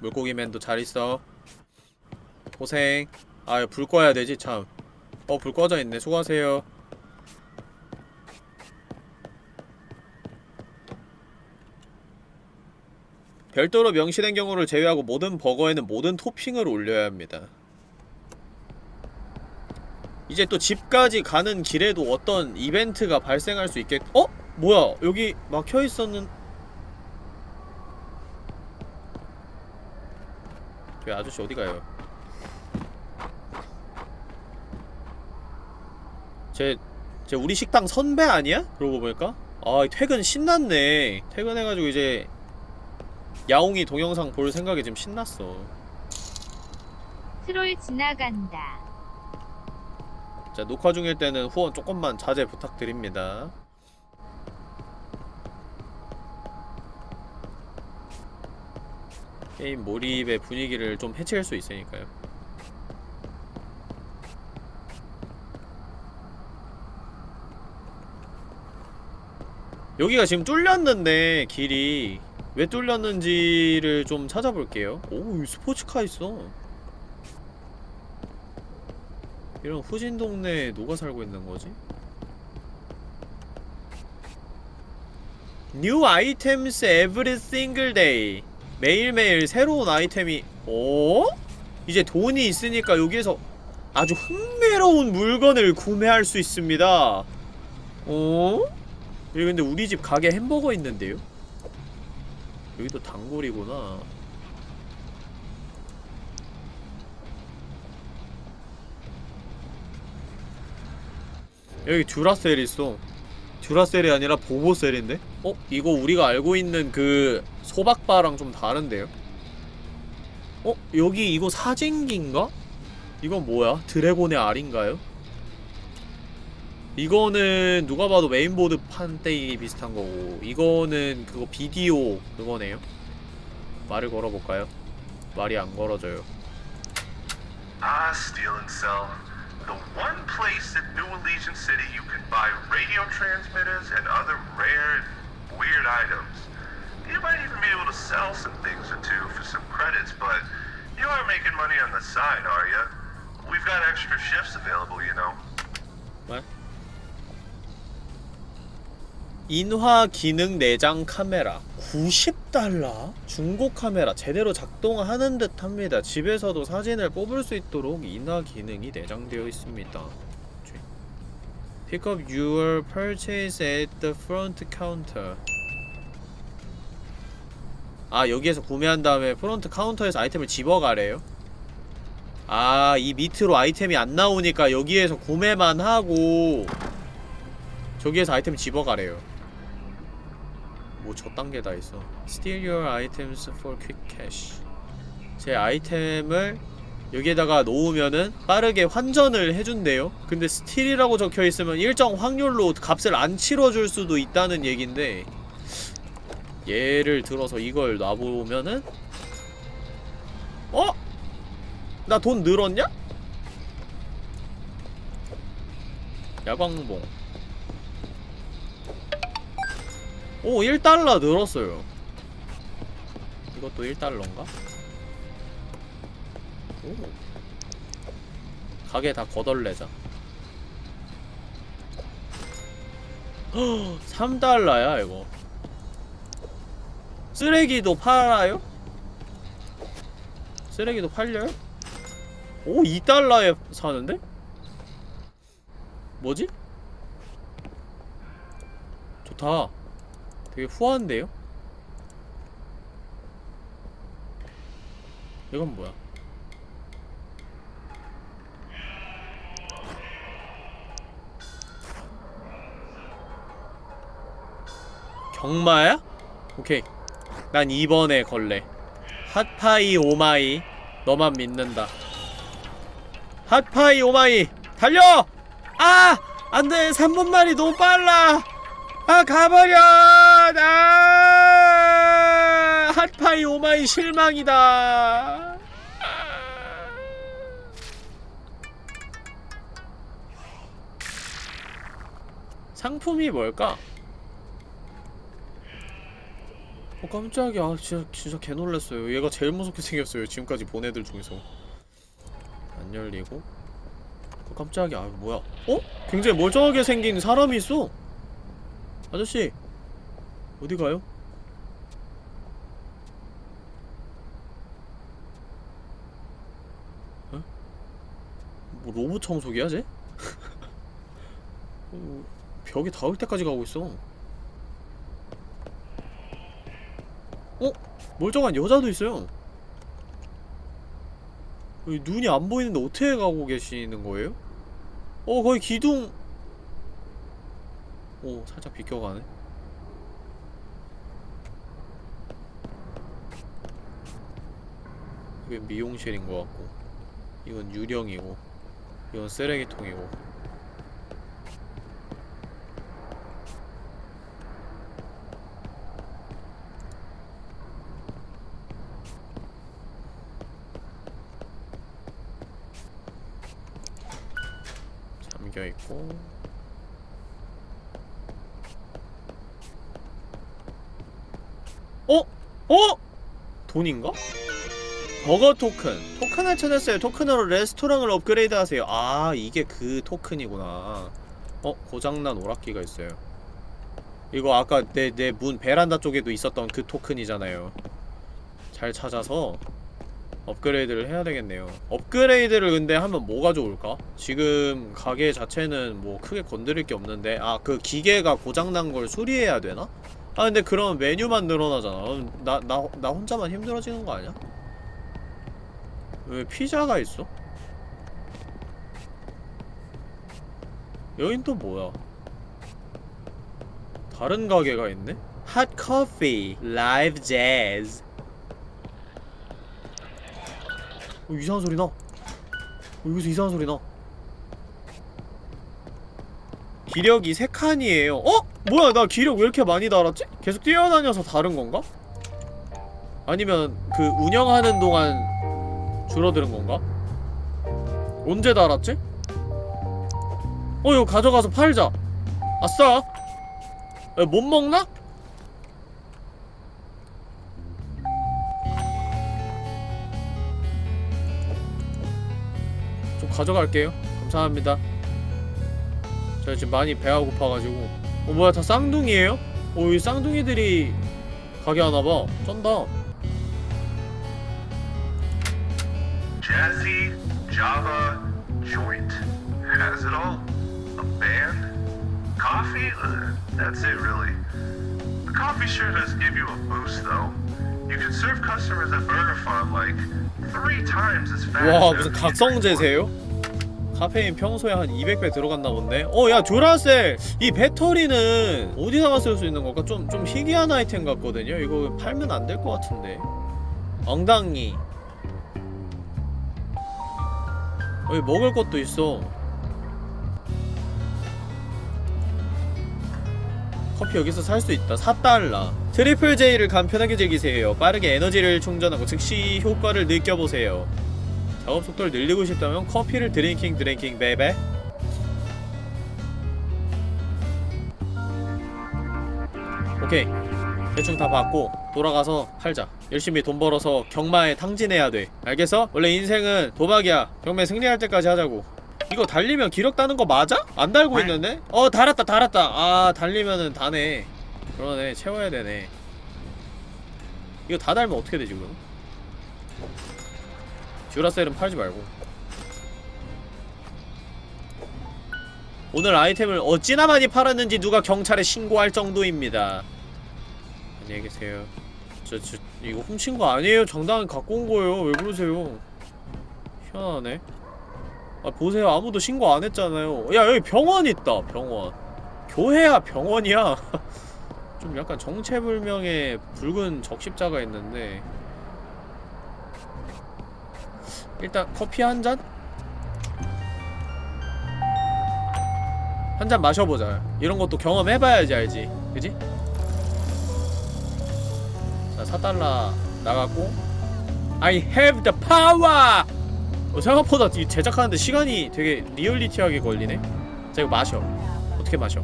물고기맨도 잘 있어. 고생. 아, 불 꺼야 되지, 참. 어, 불 꺼져 있네. 수고하세요. 별도로 명시된 경우를 제외하고 모든 버거에는 모든 토핑을 올려야 합니다. 이제 또 집까지 가는 길에도 어떤 이벤트가 발생할 수 있겠... 어? 뭐야 여기 막혀있었는... 저 아저씨 어디가요? 제... 제 우리 식당 선배 아니야? 그러고 보니까? 아 퇴근 신났네 퇴근해가지고 이제 야옹이 동영상 볼 생각에 지금 신났어 트롤 지나간다. 자 녹화 중일 때는 후원 조금만 자제 부탁드립니다. 게임 몰입의 분위기를 좀 해칠 수 있으니까요. 여기가 지금 뚫렸는데 길이. 왜 뚫렸는지를 좀 찾아볼게요. 오 스포츠카 있어 이런 후진 동네에 누가 살고 있는 거지? New items every single day 매일매일 새로운 아이템이 어? 이제 돈이 있으니까 여기에서 아주 흥미로운 물건을 구매할 수 있습니다 어? 여기 근데 우리 집 가게 햄버거 있는데요? 여기도 단골이구나 여기 듀라셀 있어 듀라셀이 아니라 보보셀인데? 어? 이거 우리가 알고 있는 그 소박바랑 좀 다른데요? 어? 여기 이거 사진기인가? 이건 뭐야? 드래곤의 알인가요? 이거는 누가 봐도 메인보드 판때기 비슷한 거고 이거는 그거 비디오 그거네요 말을 걸어볼까요? 말이 안 걸어져요 steal and sell. The one place in New Allegiant City you can buy radio transmitters and other rare, weird items. You might even be able to sell some things or two for some credits, but you are making money on the side, are you? We've got extra shifts available, you know. 말? 인화 기능 내장 카메라 90달러? 중고 카메라 제대로 작동하는 듯 합니다. 집에서도 사진을 뽑을 수 있도록 인화 기능이 내장되어 있습니다. Pick up your purchase at the front counter. 아 여기에서 구매한 다음에 프론트 카운터에서 아이템을 집어가래요? 아 이 밑으로 아이템이 안 나오니까 여기에서 구매만 하고 저기에서 아이템 집어가래요 뭐 저딴 게 다 있어 Sell your items for quick cash 제 아이템을 여기에다가 놓으면은 빠르게 환전을 해준대요 근데 스틸이라고 적혀있으면 일정 확률로 값을 안 치러줄 수도 있다는 얘긴데 예를 들어서 이걸 놔보면은 어? 나 돈 늘었냐? 야광봉 오 1달러 늘었어요 이것도 1달러인가? 오 가게 다 거덜내자 (gasps) 3달러야 이거 쓰레기도 팔아요? 쓰레기도 팔려요? 오 2달러에 사는데? 뭐지? 좋다 되게 후한데요? 이건 뭐야? 경마야? 오케이 난 2번에 걸래 핫파이 오마이 너만 믿는다 핫파이 오마이 달려! 아! 안돼 3분만이 너무 빨라 아 가버려 아 핫파이 오마이 실망이다. 상품이 뭘까? 어 깜짝이야. 아, 진짜 진짜 개놀랐어요. 얘가 제일 무섭게 생겼어요 지금까지 본 애들 중에서. 안 열리고. 어 깜짝이야. 아, 뭐야? 어? 굉장히 멀쩡하게 생긴 사람이 있어. 아저씨 어디 가요? 어? 뭐 로봇 청소기야 쟤? (laughs) 어, 벽에 닿을 때까지 가고 있어 어? 멀쩡한 여자도 있어요 눈이 안 보이는데 어떻게 가고 계시는 거예요? 어 거의 기둥 오 살짝 비껴가네 이게 미용실인 것 같고 이건 유령이고 이건 쓰레기통이고 잠겨있고 어? 어? 돈인가? 버거 토큰 토큰을 찾았어요 토큰으로 레스토랑을 업그레이드 하세요 아 이게 그 토큰이구나 어? 고장난 오락기가 있어요 이거 아까 내 내 문 베란다 쪽에도 있었던 그 토큰이잖아요 잘 찾아서 업그레이드를 해야 되겠네요 업그레이드를 근데 하면 뭐가 좋을까? 지금 가게 자체는 뭐 크게 건드릴 게 없는데 아 그 기계가 고장난 걸 수리해야 되나? 아 근데 그럼 메뉴만 늘어나잖아 그럼 나, 나, 나 혼자만 힘들어지는 거 아니야? 왜 피자가 있어? 여긴 또 뭐야? 다른 가게가 있네? 핫 커피, 라이브 재즈 어, 이상한 소리 나. 어, 여기서 이상한 소리 나. 기력이 3칸이에요. 어? 뭐야, 나 기력 왜 이렇게 많이 달았지? 계속 뛰어다녀서 다른 건가? 아니면 그 운영하는 동안 줄어드는 건가? 언제 달았지? 어, 이거 가져가서 팔자. 아싸! 에, 못 먹나? 좀 가져갈게요. 감사합니다. 제가 지금 많이 배가 고파가지고. 어, 뭐야, 다 쌍둥이에요? 어, 이 쌍둥이들이 가게 하나봐. 쩐다. Jazzy, Java, joint. Has it all. A band. Coffee? Ugh, that's it, really. The coffee sure does give you a boost, though. You can serve customers at Burger Farm like three times as fast. 와, 무슨 각성제세요? 카페인 평소에 한 200배 들어갔나 본데? 어, 야, 졸라 쎄! 이 배터리는 어디다가 쓸 수 있는 걸까? 좀, 좀 희귀한 아이템 같거든요? 이거 팔면 안 될 것 같은데. 엉덩이. 여기 먹을 것도 있어. 커피 여기서 살 수 있다. 4달러. 트리플 J를 간편하게 즐기세요. 빠르게 에너지를 충전하고 즉시 효과를 느껴보세요. 작업 속도를 늘리고 싶다면 커피를 drinking drinking baby 오케이 대충 다 받고 돌아가서 팔자. 열심히 돈 벌어서 경마에 탕진해야 돼. 알겠어? 원래 인생은 도박이야. 경마 승리할 때까지 하자고. 이거 달리면 기록 따는 거 맞아? 안 달고 있는데? 어 달았다 달았다. 아 달리면은 다네. 그러네 채워야 되네. 이거 다 달면 어떻게 되지 그럼? 듀라셀은 팔지 말고. 오늘 아이템을 어찌나 많이 팔았는지 누가 경찰에 신고할 정도입니다 안녕히 계세요. 저, 저 이거 훔친 거 아니에요? 정당히 갖고 온 거예요. 왜 그러세요? 희한하네. 아 보세요. 아무도 신고 안 했잖아요. 야 여기 병원 있다. 병원. 교회야 병원이야. (laughs) 좀 약간 정체불명의 붉은 적십자가 있는데. 일단 커피 한 잔? 한 잔 마셔보자. 이런 것도 경험해봐야지 알지? 그지? 자 4달러 나갔고 I have the power! 어, 생각보다 이 제작하는데 시간이 되게 리얼리티하게 걸리네 자 이거 마셔 어떻게 마셔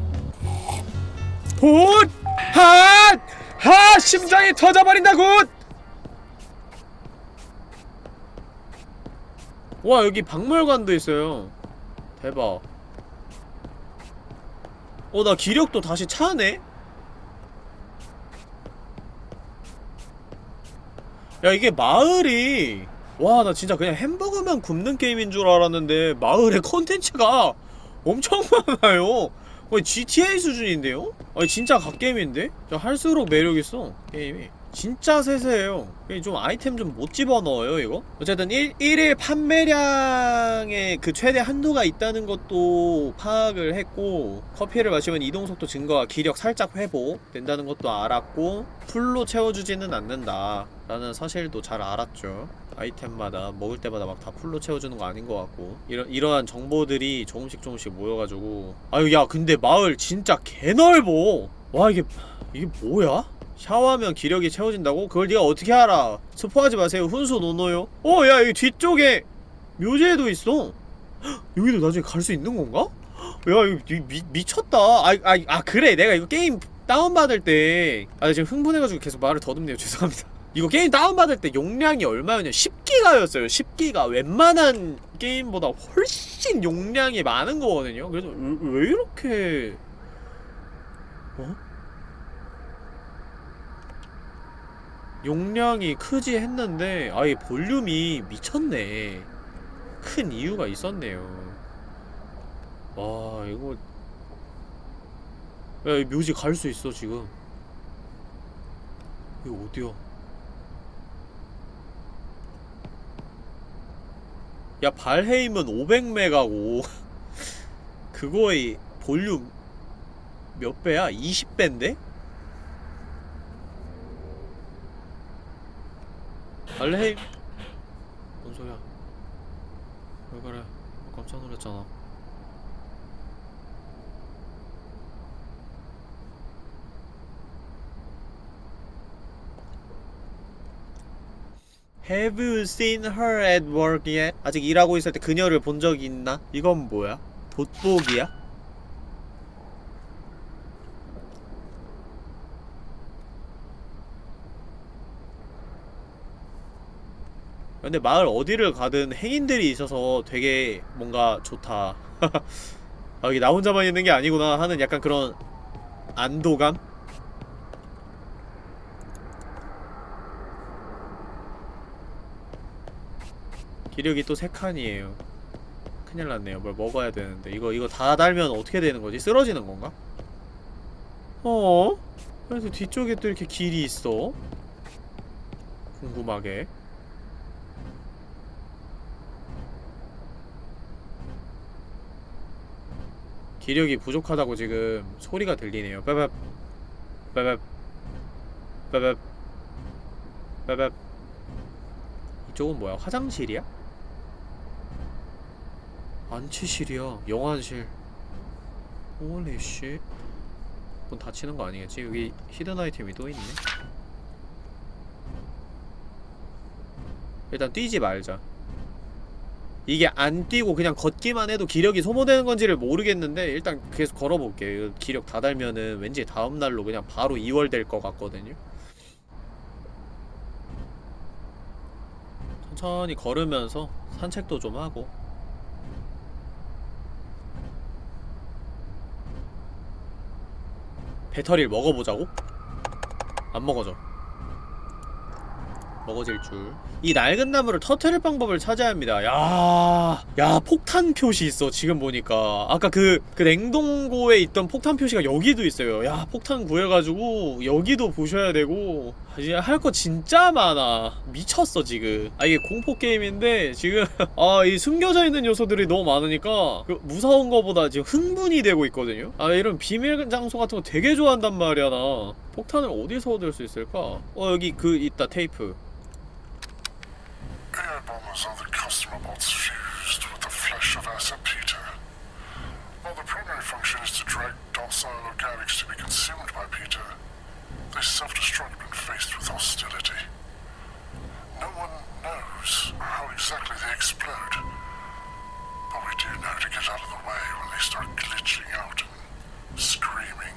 Good! 핫! 하! 심장이 터져버린다 Good! 와 여기 박물관도 있어요 대박 어 나 기력도 다시 차네? 야 이게 마을이 와 나 진짜 그냥 햄버거만 굽는 게임인 줄 알았는데 마을에 컨텐츠가 엄청 많아요 거의 GTA 수준인데요? 아니 진짜 갓게임인데? 저 할수록 매력있어 게임이 진짜 세세해요 좀 아이템 좀 못 집어넣어요 이거? 어쨌든 1, 1일 판매량의 그 최대 한도가 있다는 것도 파악을 했고 커피를 마시면 이동속도 증가와 기력 살짝 회복 된다는 것도 알았고 풀로 채워주지는 않는다 라는 사실도 잘 알았죠 아이템마다 먹을 때마다 막 다 풀로 채워주는 거 아닌 것 같고 이러, 이러한 정보들이 조금씩 조금씩 모여가지고 아유 야 근데 마을 진짜 개넓어 와 이게 이게 뭐야? 샤워하면 기력이 채워진다고? 그걸 네가 어떻게 알아? 스포하지 마세요. 훈수 노노요. 어, 야, 여기 뒤쪽에 묘지에도 있어. 헉, (gasps) 여기도 나중에 갈 수 있는 건가? (gasps) 야 이거 미, 미, 미쳤다 아, 아, 아 그래 내가 이거 게임 다운받을 때 아 지금 흥분해가지고 계속 말을 더듬네요 (laughs) 죄송합니다 이거 게임 다운받을 때 용량이 얼마였냐 10기가였어요 10기가 웬만한 게임보다 훨씬 용량이 많은 거거든요 그래서 왜, 왜 이렇게 어? 용량이 크지 했는데 아예 볼륨이 미쳤네. 큰 이유가 있었네요. 와 이거. 야, 이 묘지 갈 수 있어 지금. 이거 어디야? 야 발헤임은 500메가고 (laughs) 그거의 볼륨 몇 배야? 20배인데? 발헤임 뭔 소리야 왜 그래 깜짝 놀랐잖아 Have you seen her at work yet? 아직 일하고 있을 때 그녀를 본 적이 있나? 이건 뭐야? 돋보기야? 근데 마을 어디를 가든 행인들이 있어서 되게 뭔가 좋다 (laughs) 아, 여기 나 혼자만 있는 게 아니구나 하는 약간 그런 안도감? 기력이 또 3칸이에요 큰일 났네요 뭘 먹어야 되는데 이거 이거 다 달면 어떻게 되는 거지? 쓰러지는 건가? 어? 그래서 뒤쪽에 또 이렇게 길이 있어 궁금하게 기력이 부족하다고 지금 소리가 들리네요. 빠밥 빠밥 빠밥 빠밥 이쪽은 뭐야? 화장실이야? 안치실이야. 영안실. Holy shi. 문 닫히는 거 아니겠지? 여기 hidden 아이템이 또 있네. 일단 뛰지 말자 이게 안 뛰고 그냥 걷기만 해도 기력이 소모되는 건지를 모르겠는데 일단 계속 걸어볼게 이거 기력 다 달면은 왠지 다음날로 그냥 바로 이월 될 것 같거든요. 천천히 걸으면서 산책도 좀 하고. 배터리를 먹어보자고? 안 먹어져 먹어질 줄. 이 낡은 나무를 터트릴 방법을 찾아야 합니다. 야, 야 폭탄 표시 있어. 지금 보니까 아까 그 그 냉동고에 있던 폭탄 표시가 여기도 있어요. 야 폭탄 구해가지고 여기도 보셔야 되고 할거 진짜 많아. 미쳤어 지금. 아 이게 공포 게임인데 지금 (laughs) 아 이 숨겨져 있는 요소들이 너무 많으니까 그 무서운 거보다 지금 흥분이 되고 있거든요. 아 이런 비밀 장소 같은 거 되게 좋아한단 말이야 나. 폭탄을 어디서 얻을 수 있을까? 어 여기 그 있다 테이프. Air bombers are the customer bots fused with the flesh of Asa Peter. While the primary function is to drag docile organics to be consumed by Peter, they self-destruct when faced with hostility. No one knows how exactly they explode, but we do know to get out of the way when they start glitching out and screaming.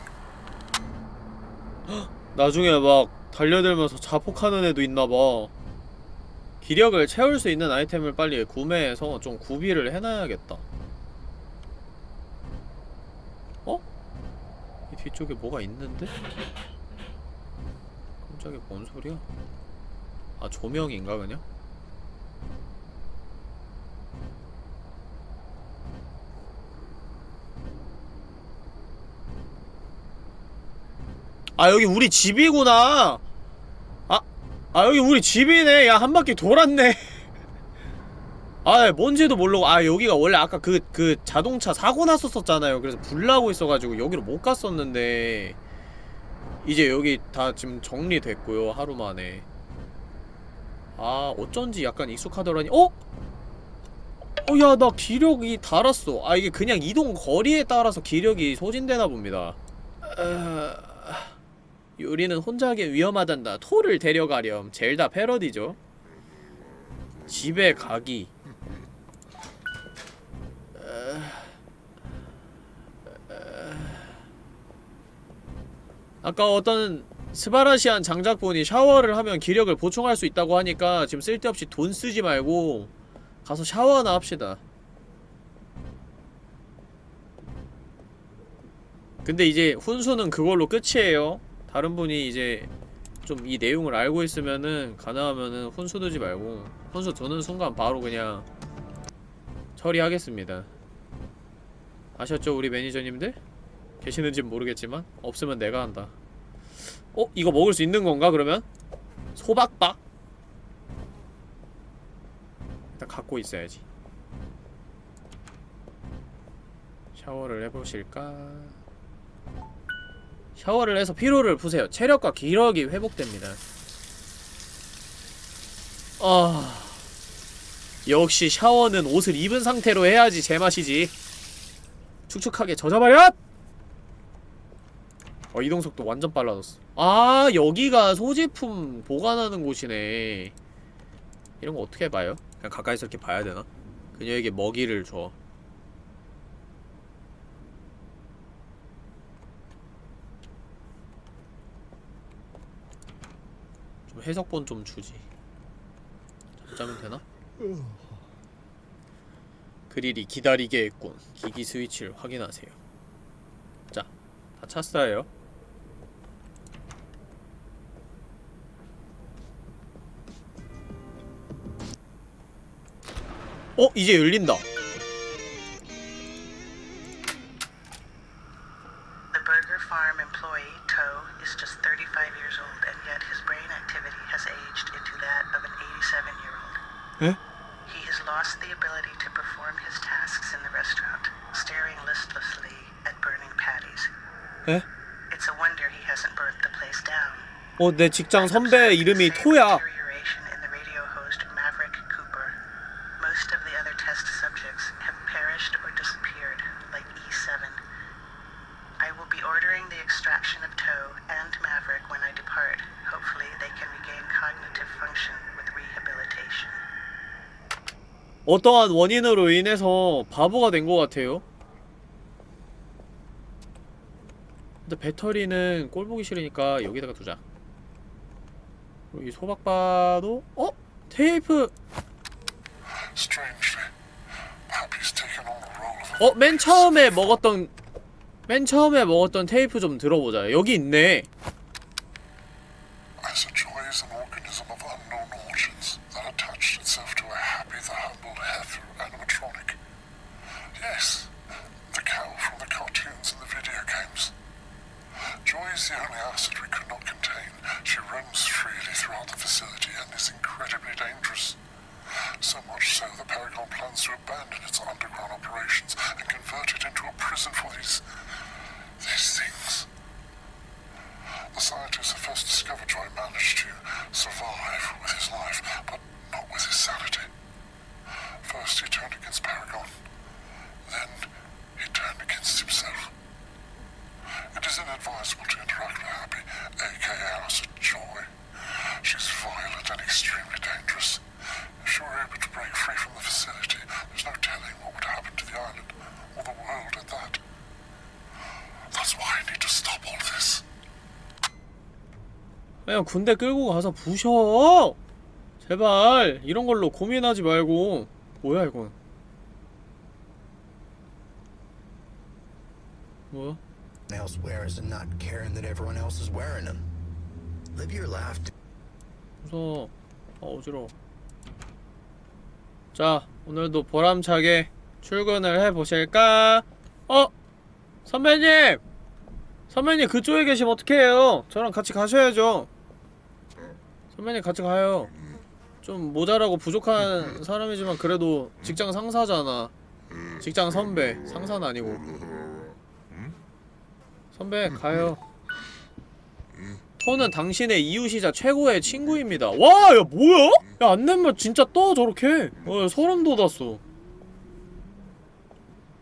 (gasps) 나중에 막 달려들면서 자폭하는 애도 있나봐 기력을 채울 수 있는 아이템을 빨리 구매해서 좀 구비를 해놔야겠다 어? 이 뒤쪽에 뭐가 있는데? 깜짝이야 뭔 소리야? 아 조명인가 그냥? 아 여기 우리 집이구나 아, 아 여기 우리 집이네. 야 한 바퀴 돌았네. 아 뭔지도 모르고 아 여기가 원래 아까 그 그 자동차 사고 났었었잖아요. 그래서 불나고 있어가지고 여기로 못 갔었는데. 이제 여기 다 지금 정리됐고요 하루 만에. 아 어쩐지 약간 익숙하더라니. 어? 어 야 나 기력이 달았어. 아 이게 그냥 이동 거리에 따라서 기력이 소진되나 봅니다. 어... 요리는 혼자 하기 위험하단다. 토를 데려가렴. 젤다 패러디죠. 집에 가기. 아까 어떤 스바라시안 장작분이 샤워를 하면 기력을 보충할 수 있다고 하니까 지금 쓸데없이 돈 쓰지 말고 가서 샤워나 합시다. 근데 이제 훈수는 그걸로 끝이에요. 다른 분이 이제 좀 이 내용을 알고 있으면은 가능하면은 훈수 두지 말고 훈수 두는 순간 바로 그냥 처리하겠습니다 아셨죠 우리 매니저님들? 계시는진 모르겠지만 없으면 내가 한다 어? 이거 먹을 수 있는 건가 그러면? 소박박? 일단 갖고 있어야지 샤워를 해보실까? 샤워를 해서 피로를 푸세요 체력과 기력이 회복됩니다 아... 역시 샤워는 옷을 입은 상태로 해야지 제맛이지 축축하게 젖어버려! 어 이동속도 완전 빨라졌어 아 여기가 소지품 보관하는 곳이네 이런 거 어떻게 봐요? 그냥 가까이서 이렇게 봐야 되나? 그녀에게 먹이를 줘 해석본 좀 주지 잠자면 되나? 그릴이 기다리게 했군 기기 스위치를 확인하세요 자, 다 찼어요 어? 이제 열린다 They can regain cognitive function with rehabilitation. 어떠한 원인으로 인해서 바보가 된 것 같아요 근데 배터리는 꼴 보기 싫으니까 여기다가 두자. 그리고 이 소박바도 어? 테이프! 어? 맨 처음에 먹었던 맨 처음에 먹었던 테이프 좀 들어보자. 여기 있네 Joy is the only acid we could not contain. She roams freely throughout the facility and is incredibly dangerous. So much so that Paragon plans to abandon its underground operations and convert it into a prison for these these things. The scientists who first discovered Joy managed to survive with his life, but not with his sanity. First he turned against Paragon, then he turned against himself. It is inadvisable to interact with Happy, aka Acid Joy. She's violent and extremely dangerous. If she were able to break free from the facility, there's no telling what would happen to the island, or the world at that. That's why I need to stop all this. 그냥 군대 끌고 가서 부셔 제발 이런 걸로 고민하지 말고 뭐야 이건 뭐야? Else wears and not caring that everyone else is wearing them. Live your life. 무서워 아 어지러워 자 오늘도 보람차게 출근을 해보실까? 어? 선배님! 선배님 그쪽에 계시면 어떡해요 저랑 같이 가셔야죠 선배님 같이 가요 좀 모자라고 부족한 사람이지만 그래도 직장 상사잖아 직장 선배 상사는 아니고 선배 가요 토는 당신의 이웃이자 최고의 친구입니다 와! 야 뭐야? 야 안내면 진짜 떠 저렇게 어 소름 돋았어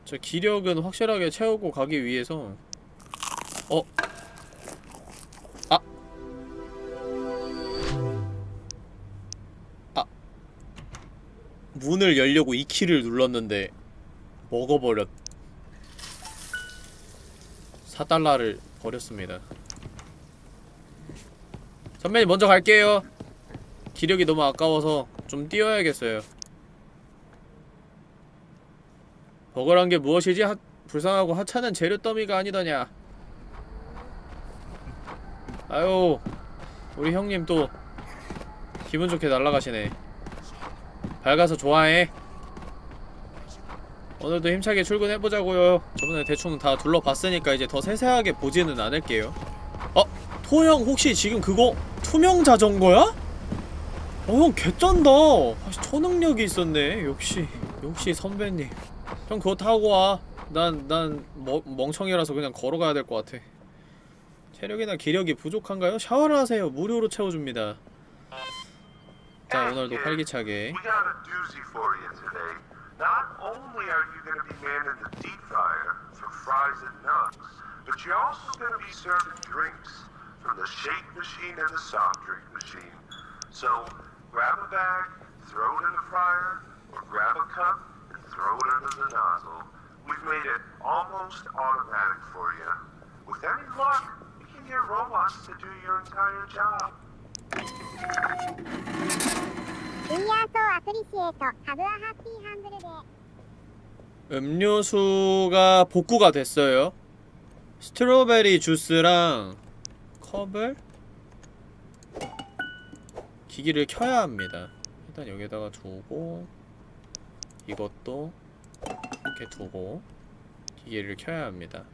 저 기력은 확실하게 채우고 가기 위해서 어? 아 아. 문을 열려고 이 키를 눌렀는데 먹어버렸 4달러를 버렸습니다. 선배님 먼저 갈게요. 기력이 너무 아까워서 좀 뛰어야겠어요. 버거란 게 무엇이지? 하, 불쌍하고 하찮은 재료 더미가 아니더냐? 아유 우리 형님 또 기분 좋게 날아가시네. 밝아서 좋아해 오늘도 힘차게 출근해보자고요. 저번에 대충 다 둘러봤으니까 이제 더 세세하게 보지는 않을게요. 어? 토형 혹시 지금 그거 투명 자전거야? 어형 개쩐다. 아, 초능력이 있었네. 역시 역시 선배님. 형 그거 타고 와난 난 멍청이라서 그냥 걸어가야 될 것 같아. 체력이나 기력이 부족한가요? 샤워를 하세요. 무료로 채워줍니다. 자 오늘도 활기차게 Not only are you going to be manning the deep fryer for fries and nuts, but you're also going to be serving drinks from the shake machine and the soft drink machine. So grab a bag, throw it in the fryer, or grab a cup and throw it under the nozzle. We've made it almost automatic for you. With any luck, you can get robots to do your entire job. 음료수가 복구가 됐어요. 스트로베리 주스랑 컵을 기기를 켜야 합니다. 일단 여기다가 두고 이것도 이렇게 두고 기계를 켜야 합니다.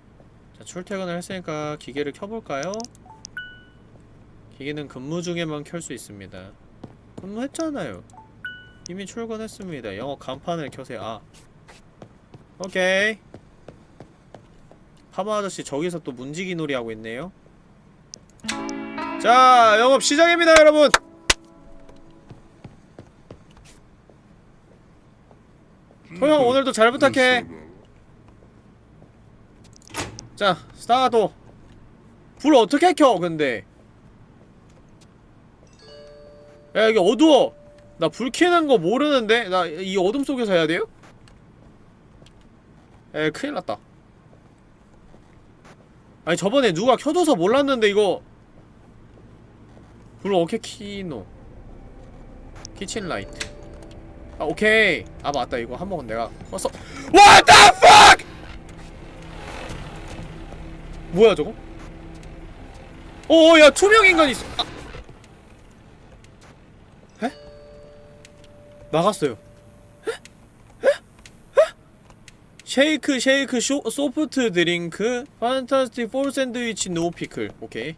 자 출퇴근을 했으니까 기계를 켜볼까요? 기계는 근무 중에만 켤 수 있습니다 근무했잖아요. 이미 출근했습니다. 영어 간판을 켜세요. 아. 오케이. 파마 아저씨 저기서 또 문지기 놀이 하고 있네요. 자 영업 시작입니다 여러분! 토형 오늘도 잘 부탁해. 자 스타트 불 어떻게 켜 근데 야 여기 어두워. 나불 켜는 거 모르는데 나 이 어둠 속에서 해야 돼요? 에 큰일 났다. 아니 저번에 누가 켜줘서 몰랐는데 이거. 불 어떻게 키노? Kitchen light 아 오케이. 아 맞다. 이거 한 번은 내가 껐어. What the fuck? 뭐야 저거? 어야 투명 인간이 있어. 아. 나갔어요? 쉐이크 쉐이크 so, soft drink fantastic fowl sandwich no pickle. 오케이.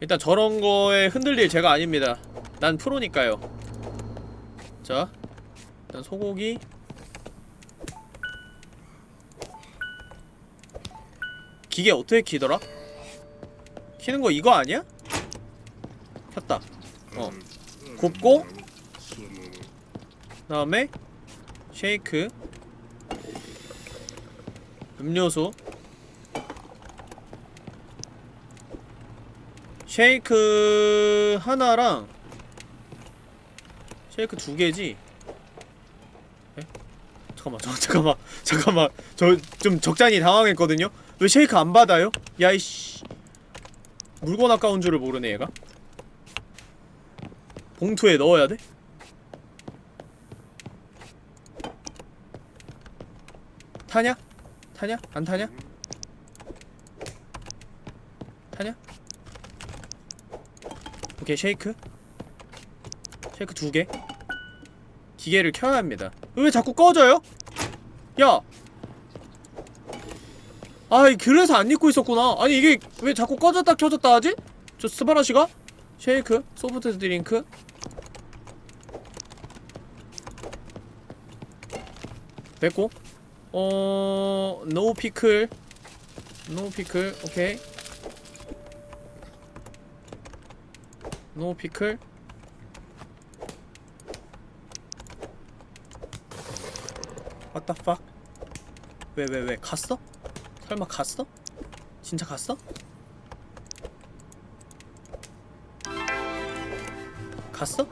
일단 저런 거에 흔들릴 제가 아닙니다. 난 프로니까요. 자 일단 소고기. 기계 어떻게 키더라? 키는 거 이거 아니야? 켰다. 어. 굽고 다음에 쉐이크 음료수 쉐이크 하나랑 쉐이크 두 개지? 에? 잠깐만 저, 잠깐만 잠깐만 저 좀 적잖이 당황했거든요? 왜 쉐이크 안 받아요? 야이씨 물건 아까운 줄을 모르네 얘가 봉투에 넣어야 돼? 타냐? 타냐? 안 타냐? 타냐? 오케이 쉐이크 쉐이크 두개 기계를 켜야 합니다 왜 자꾸 꺼져요? 야! 아이 그래서 안 입고 있었구나 아니 이게 왜 자꾸 꺼졌다 켜졌다 하지? 저 스바라시가? 쉐이크 soft drink 됐고 어... no pickle no pickle 오케이 no pickle What the fuck? 왜왜 왜 갔어? 설마 갔어? 진짜 갔어? 갔어?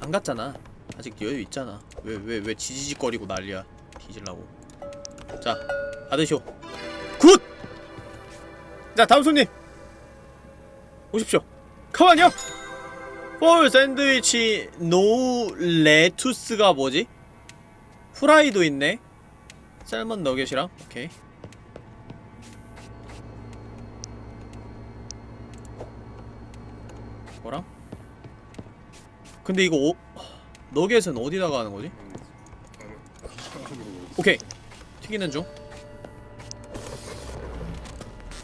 안 갔잖아 아직 여유 있잖아 왜 왜 왜 지지직거리고 난리야 뒤질라고 자 받으쇼 Good! 자 다음 손님 오십시오 Come on요! Fowl sandwich no lettuce가 뭐지? 후라이도 있네 셀먼 너겟이랑 오케이 뭐랑? 근데 이거 오... 너겟은 어디다가 하는 거지? 오케이. 튀기는 중.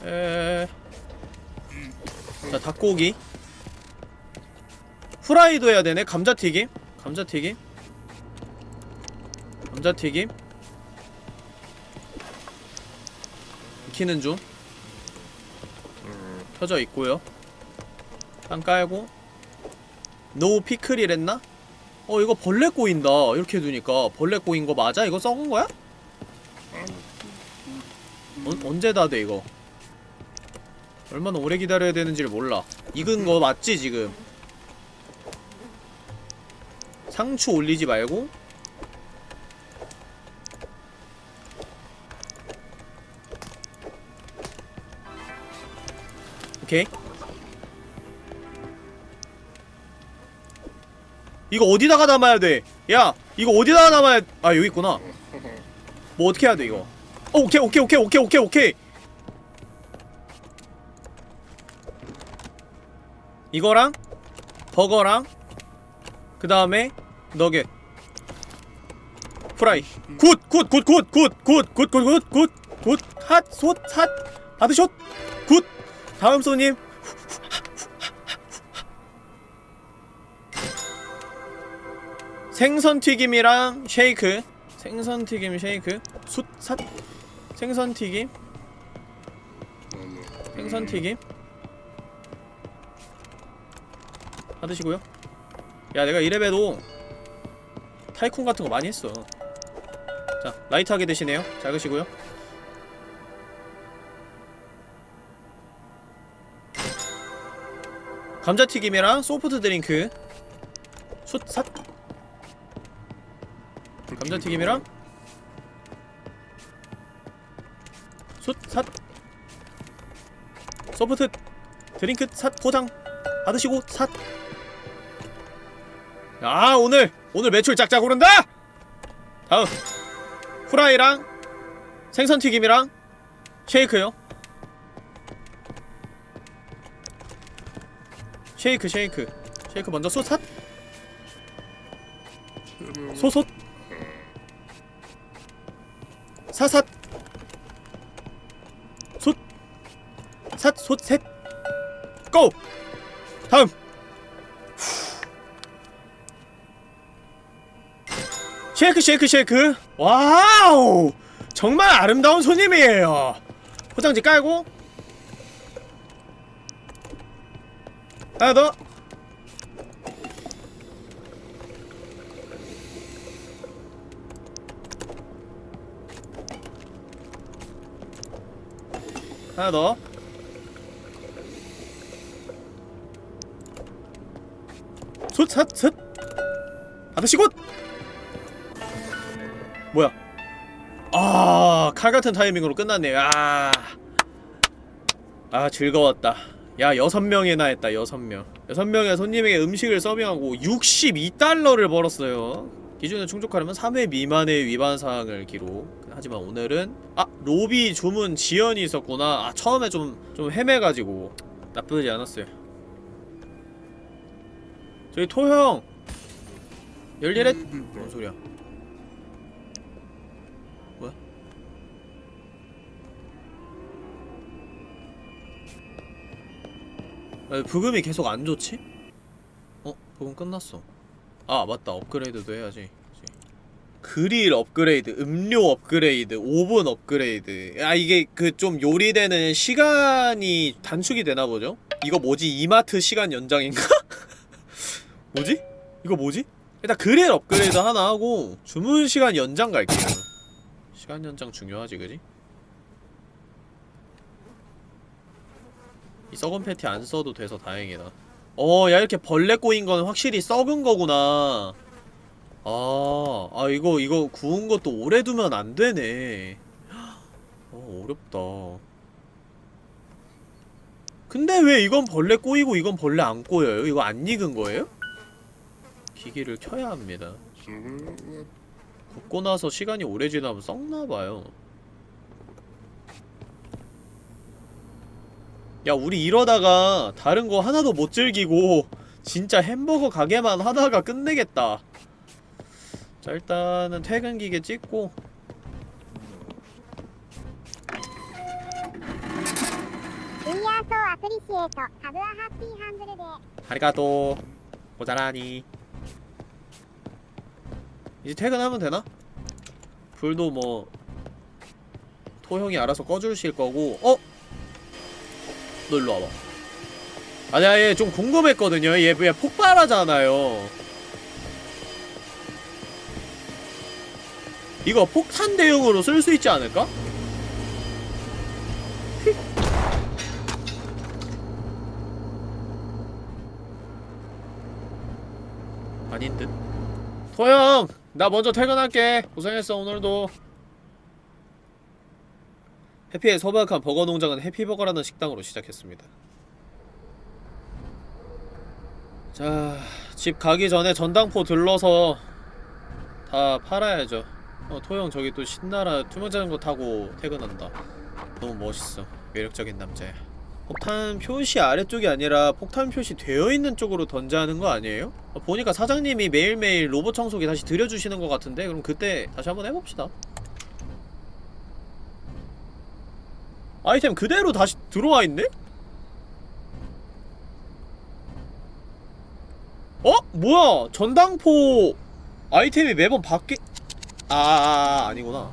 에... 자 닭고기. 후라이도 해야 되네. 감자튀김. 감자튀김. 감자튀김. 익히는 중. 켜져 있고요. 빵 깔고. 노 피클이랬나? 어 이거 벌레 꼬인다. 이렇게 두니까 벌레 꼬인 거 맞아? 이거 썩은 거야? 어, 언제 다 돼 이거? 얼마나 오래 기다려야 되는지를 몰라. 익은 거 맞지 지금? 상추 올리지 말고? 오케이 이거 어디다가 담아야 돼? 야 이거 어디다가 담아야 아 여기 있구나 뭐 어떻게 해야 돼 이거 어, 오케이 오케이 오케이 오케이 오케이 오케이 이거랑 버거랑 그 다음에 너겟 프라이 굿 굿 굿 굿 굿 굿 굿 굿 굿 굿 핫 솥 핫 바드숏 굿 다음 손님 생선튀김이랑 쉐이크. 생선튀김 쉐이크. 숫삿. 생선튀김. 생선튀김. 받으시고요. 야 내가 이래봬도 타이쿤 같은 거 많이 했어. 자 라이트하게 드시네요. 잘 드시고요. 감자튀김이랑 소프트 드링크. 숫삿 감자튀김이랑 숫삿. 소프트 드링크 삿. 포장. 받으시고 삿. 아 오늘 오늘 매출 짝짝 오른다! 다음. 후라이랑 생선튀김이랑 쉐이크요. 쉐이크 쉐이크. 쉐이크 먼저 솥삿. 소솥 사삿 솥. 삿, 솥, 셋. 고! 다음. 쉐이크 쉐이크 쉐이크. 와우! 정말 아름다운 손님이에요. 포장지 깔고. 하나 더 하나 더. 솥, 삿, 셋 아저씨 곧! 뭐야? 아 칼같은 타이밍으로 끝났네 아, 아 즐거웠다. 야 여섯 명이나 했다 여섯 명. 여섯 명의 손님에게 음식을 서빙하고 62달러를 벌었어요. 기준에 충족하려면 3회 미만의 위반사항을 기록 하지만 오늘은 아 로비 주문 지연이 있었구나. 아 처음에 좀 좀 헤매가지고. 나쁘지 않았어요. 저기 토형! 열일했 뭔 소리야? 뭐야? 왜 부금이 계속 안 좋지? 어? 부금 끝났어. 아 맞다. 업그레이드도 해야지 그릴 업그레이드, 음료 업그레이드, 오븐 업그레이드 아 이게 그 좀 요리되는 시간이 단축이 되나보죠? 이거 뭐지? 이마트 시간 연장인가? (laughs) 뭐지? 이거 뭐지? 일단 그릴 업그레이드 하나 하고 주문 시간 연장 갈게요 시간 연장 중요하지 그지? 이 썩은 패티 안 써도 돼서 다행이다 어, 야, 이렇게 벌레 꼬인 건 확실히 썩은 거구나. 아, 아, 이거, 이거 구운 것도 오래 두면 안 되네. 어, 어렵다. 근데 왜 이건 벌레 꼬이고 이건 벌레 안 꼬여요? 이거 안 익은 거예요? 기기를 켜야 합니다. 굽고 나서 시간이 오래 지나면 썩나봐요. 야, 우리 이러다가 다른 거 하나도 못 즐기고 진짜 햄버거 가게만 하다가 끝내겠다. 자 일단은 퇴근기계 찍고. 아리가또. 모자라니. 이제 퇴근하면 되나? 불도 뭐 토형이 알아서 꺼주실 거고. 어? 너 일로 와봐. 아니 아예 좀 궁금했거든요. 얘, 얘 폭발하잖아요. 이거 폭탄 대용으로 쓸 수 있지 않을까? 아닌 듯. 토영, 나 먼저 퇴근할게. 고생했어 오늘도. 해피의 소박한 버거 농장은 해피버거라는 식당으로 시작했습니다. 자, 집 가기 전에 전당포 들러서 다 팔아야죠. 어, 토영 저기 또 신나라 투명자전거 타고 퇴근한다. 너무 멋있어. 매력적인 남자야. 폭탄 표시 아래쪽이 아니라 폭탄 표시 되어있는 쪽으로 던져야 하는 거 아니에요? 어, 보니까 사장님이 매일매일 로봇 청소기 다시 들여주시는 것 같은데 그럼 그때 다시 한번 해봅시다 아이템 그대로 다시 들어와 있네? 어? 뭐야 전당포 아이템이 매번 바뀌... 아, 아, 아 아니구나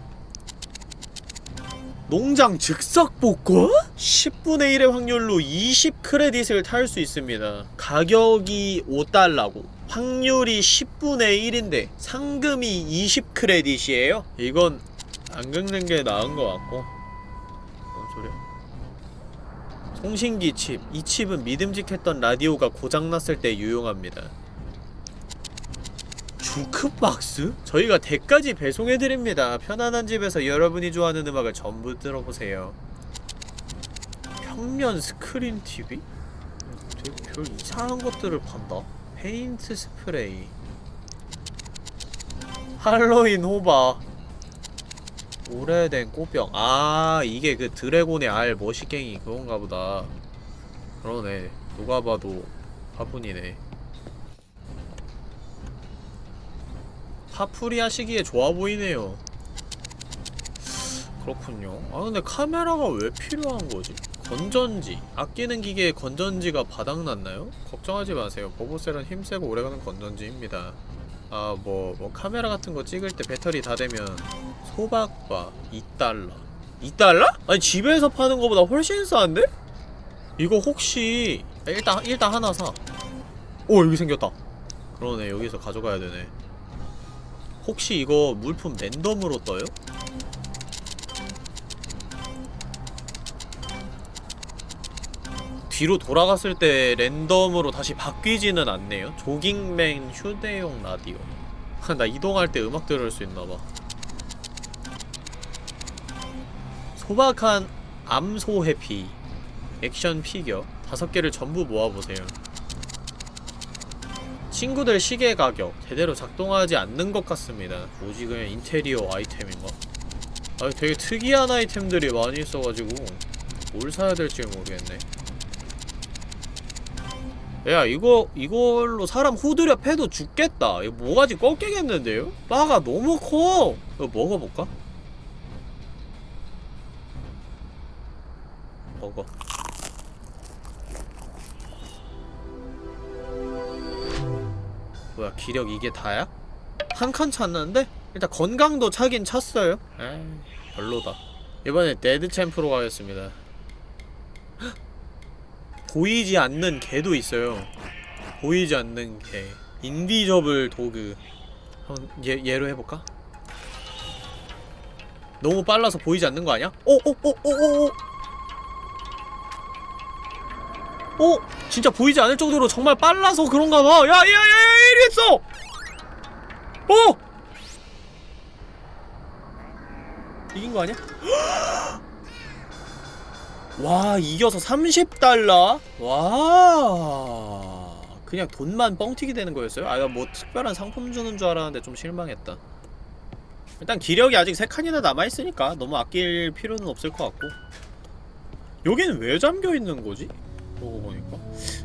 농장 즉석 복권? 10분의 1의 확률로 20 크레딧을 탈 수 있습니다. 가격이 5달러고 확률이 10분의 1인데 상금이 20 크레딧이에요? 이건 안 긁는 게 나은 것 같고 뭔 소리야? 송신기 칩. 이 칩은 믿음직했던 라디오가 고장났을 때 유용합니다. 주크박스? 저희가 댁까지 배송해드립니다. 편안한 집에서 여러분이 좋아하는 음악을 전부 들어보세요. 평면 스크린 TV? 되게 별 이상한 것들을 판다. 페인트 스프레이 할로윈 호박 오래된 꽃병 아 이게 그 드래곤의 알 머시갱이 그건가 보다 그러네 누가 봐도 화분이네 파풀이 하시기에 좋아 보이네요 그렇군요 아 근데 카메라가 왜 필요한 거지? 건전지 아끼는 기계에 건전지가 바닥났나요? 걱정하지 마세요 보보셀은 힘세고 오래가는 건전지입니다 아뭐뭐 카메라 같은 거 찍을 때 배터리 다 되면 소박바 2달러 2달러? 아니 집에서 파는 거보다 훨씬 싼데? 이거 혹시 일단 일단 하나 사. 오 여기 생겼다. 그러네 여기서 가져가야 되네. 혹시 이거 물품 랜덤으로 떠요? 뒤로 돌아갔을 때 랜덤으로 다시 바뀌지는 않네요. 조깅맨 휴대용 라디오. (laughs) 나 이동할 때 음악 들을 수 있나봐. 소박한 암소 해피 액션 피겨 다섯 개를 전부 모아보세요. 친구들 시계 가격 제대로 작동하지 않는 것 같습니다. 뭐지 그냥 인테리어 아이템인가? 아 되게 특이한 아이템들이 많이 있어가지고 뭘 사야 될지 모르겠네. 야 이거 이걸로 사람 후드려 패도 죽겠다. 이거 모가지 꺾이겠는데요? 바가 너무 커. 이거 먹어볼까? 먹어. 뭐야 기력 이게 다야? 한 칸 찼는데? 일단 건강도 차긴 찼어요 에이 별로다 이번에 데드 챔프로 가겠습니다 헉! (gasps) 보이지 않는 개도 있어요 보이지 않는 개 인비저블 도그 한번 얘, 얘로 해볼까? 너무 빨라서 보이지 않는 거 아니야? 오! 오! 오! 오! 오! 오! 어? 진짜 보이지 않을 정도로 정말 빨라서 그런가봐 야! 야! 야! 야! 이리 했어! 어! 이긴 거 아니야? (gasps) 와 이겨서 30달러? 와 그냥 돈만 뻥튀기 되는 거였어요? 아 뭐 특별한 상품 주는 줄 알았는데 좀 실망했다 일단 기력이 아직 3칸이나 남아있으니까 너무 아낄 필요는 없을 것 같고 여기는 왜 잠겨있는 거지? 그러고 보니까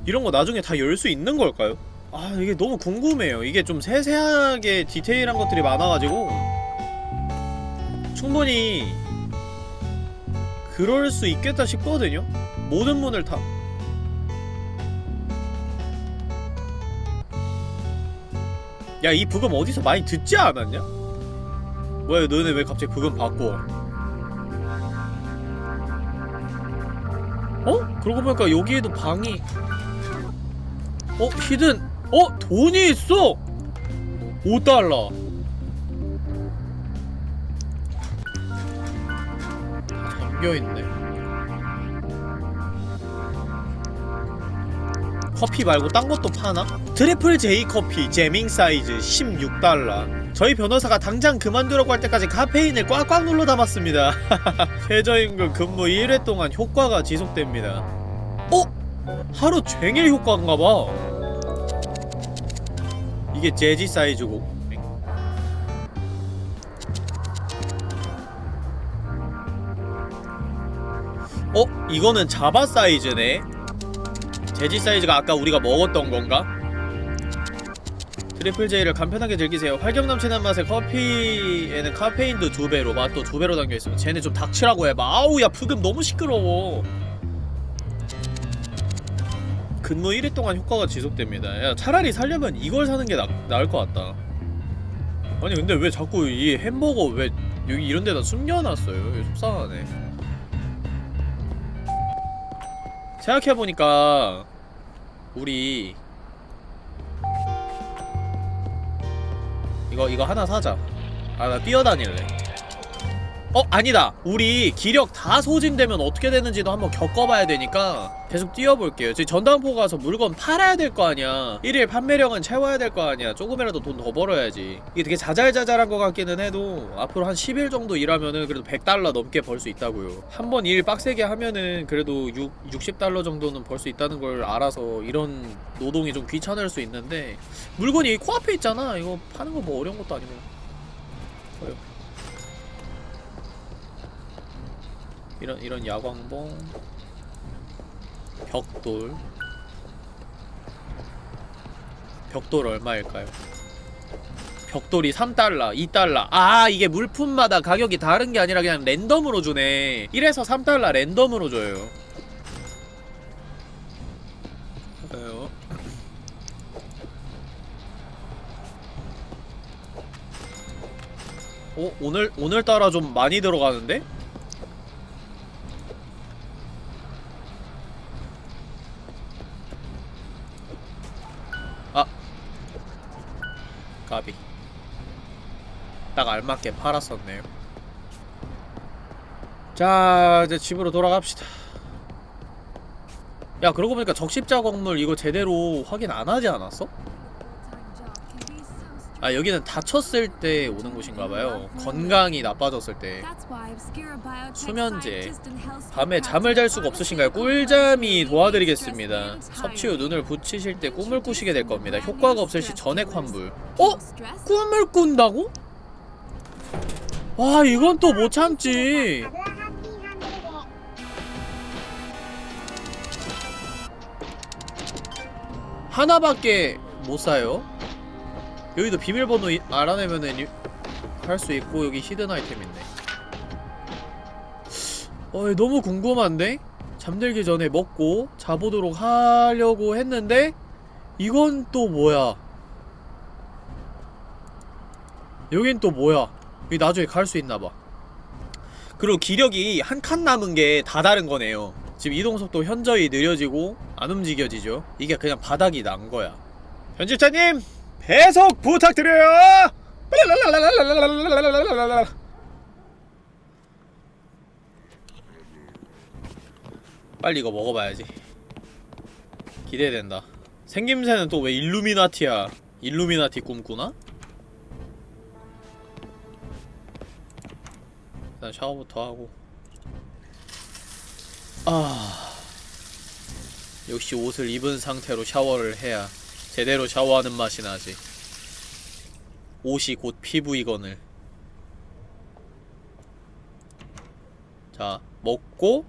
이런 거 나중에 다 열 수 있는 걸까요? 아 이게 너무 궁금해요 이게 좀 세세하게 디테일한 것들이 많아가지고 충분히 그럴 수 있겠다 싶거든요? 모든 문을 다 야, 이 부금 어디서 많이 듣지 않았냐? 뭐야, 너네 왜 갑자기 부금 바꿔? 그러고 보니까 여기에도 방이 어? 히든 어? 돈이 있어! 5달러 다 잠겨있네 커피 말고 딴 것도 파나? 트리플 J 커피 jamming 사이즈 16달러 저희 변호사가 당장 그만두라고 할 때까지 카페인을 꽉꽉 눌러 담았습니다 (laughs) 최저임금 근무 1회 동안 효과가 지속됩니다 어? 하루 종일 효과인가봐 이게 jazzy 사이즈고 어? 이거는 자바 사이즈네 jazzy 사이즈가 아까 우리가 먹었던 건가? 트리플 J를 간편하게 즐기세요. 활력 넘치는 맛의 커피에는 카페인도 두 배로, 맛도 두 배로 담겨 있으며 쟤네 좀 닥치라고 해봐. 아우 야 브금 너무 시끄러워. 근무 1일 동안 효과가 지속됩니다. 야 차라리 살려면 이걸 사는 게 나, 나을 것 같다. 아니 근데 왜 자꾸 이 햄버거 왜 여기 이런 데다 숨겨놨어요? 속상하네. 생각해보니까 우리 이거 이거 하나 사자. 아 나 뛰어다닐래 어 아니다. 우리 기력 다 소진되면 어떻게 되는지도 한번 겪어봐야 되니까 계속 뛰어볼게요. 지금 전당포 가서 물건 팔아야 될 거 아니야. 1일 판매량은 채워야 될 거 아니야. 조금이라도 돈 더 벌어야지. 이게 되게 자잘자잘한 것 같기는 해도 앞으로 한 10일 정도 일하면은 그래도 100달러 넘게 벌 수 있다고요. 한 번 일 빡세게 하면은 그래도 6, 60달러 정도는 벌 수 있다는 걸 알아서 이런 노동이 좀 귀찮을 수 있는데 물건이 코앞에 있잖아. 이거 파는 거 뭐 어려운 것도 아니고. 어려 이런 이런 야광봉 벽돌 벽돌 얼마일까요? 벽돌이 3달러, 2달러 아 이게 물품마다 가격이 다른 게 아니라 그냥 랜덤으로 주네 1에서 3달러 랜덤으로 줘요 좋아요. 어? 오늘, 오늘따라 좀 많이 들어가는데? 알맞게 팔았었네요 자 이제 집으로 돌아갑시다 야 그러고 보니까 적십자 건물 이거 제대로 확인 안 하지 않았어? 아 여기는 다쳤을 때 오는 곳인가봐요 건강이 나빠졌을 때 수면제 밤에 잠을 잘 수가 없으신가요? 꿀잠이 도와드리겠습니다 섭취 후 눈을 붙이실 때 꿈을 꾸시게 될 겁니다 효과가 없을 시 전액 환불 어? 꿈을 꾼다고? 와 이건 또 못 참지. 하나밖에 못 사요. 여기도 비밀번호 이- 알아내면은 할 수 있고 여기 히든 아이템 있네. 어 너무 궁금한데? 잠들기 전에 먹고 자보도록 하려고 했는데 이건 또 뭐야? 여긴 또 뭐야 여기 나중에 갈 수 있나봐. 그리고 기력이 한 칸 남은 게 다 다른 거네요. 지금 이동속도 현저히 느려지고 안 움직여지죠. 이게 그냥 바닥이 난 거야. 편집자님 배속 부탁드려요! 빨리 이거 먹어봐야지. 기대된다. 생김새는 또 왜 일루미나티야 일루미나티 꿈꾸나? 일단 샤워부터 하고. 아 역시 옷을 입은 상태로 샤워를 해야 제대로 샤워하는 맛이 나지. 옷이 곧 피부이거늘 자 먹고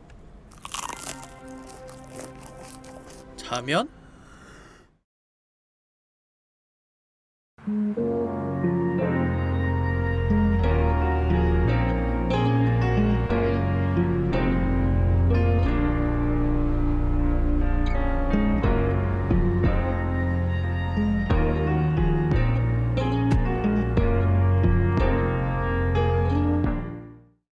자면?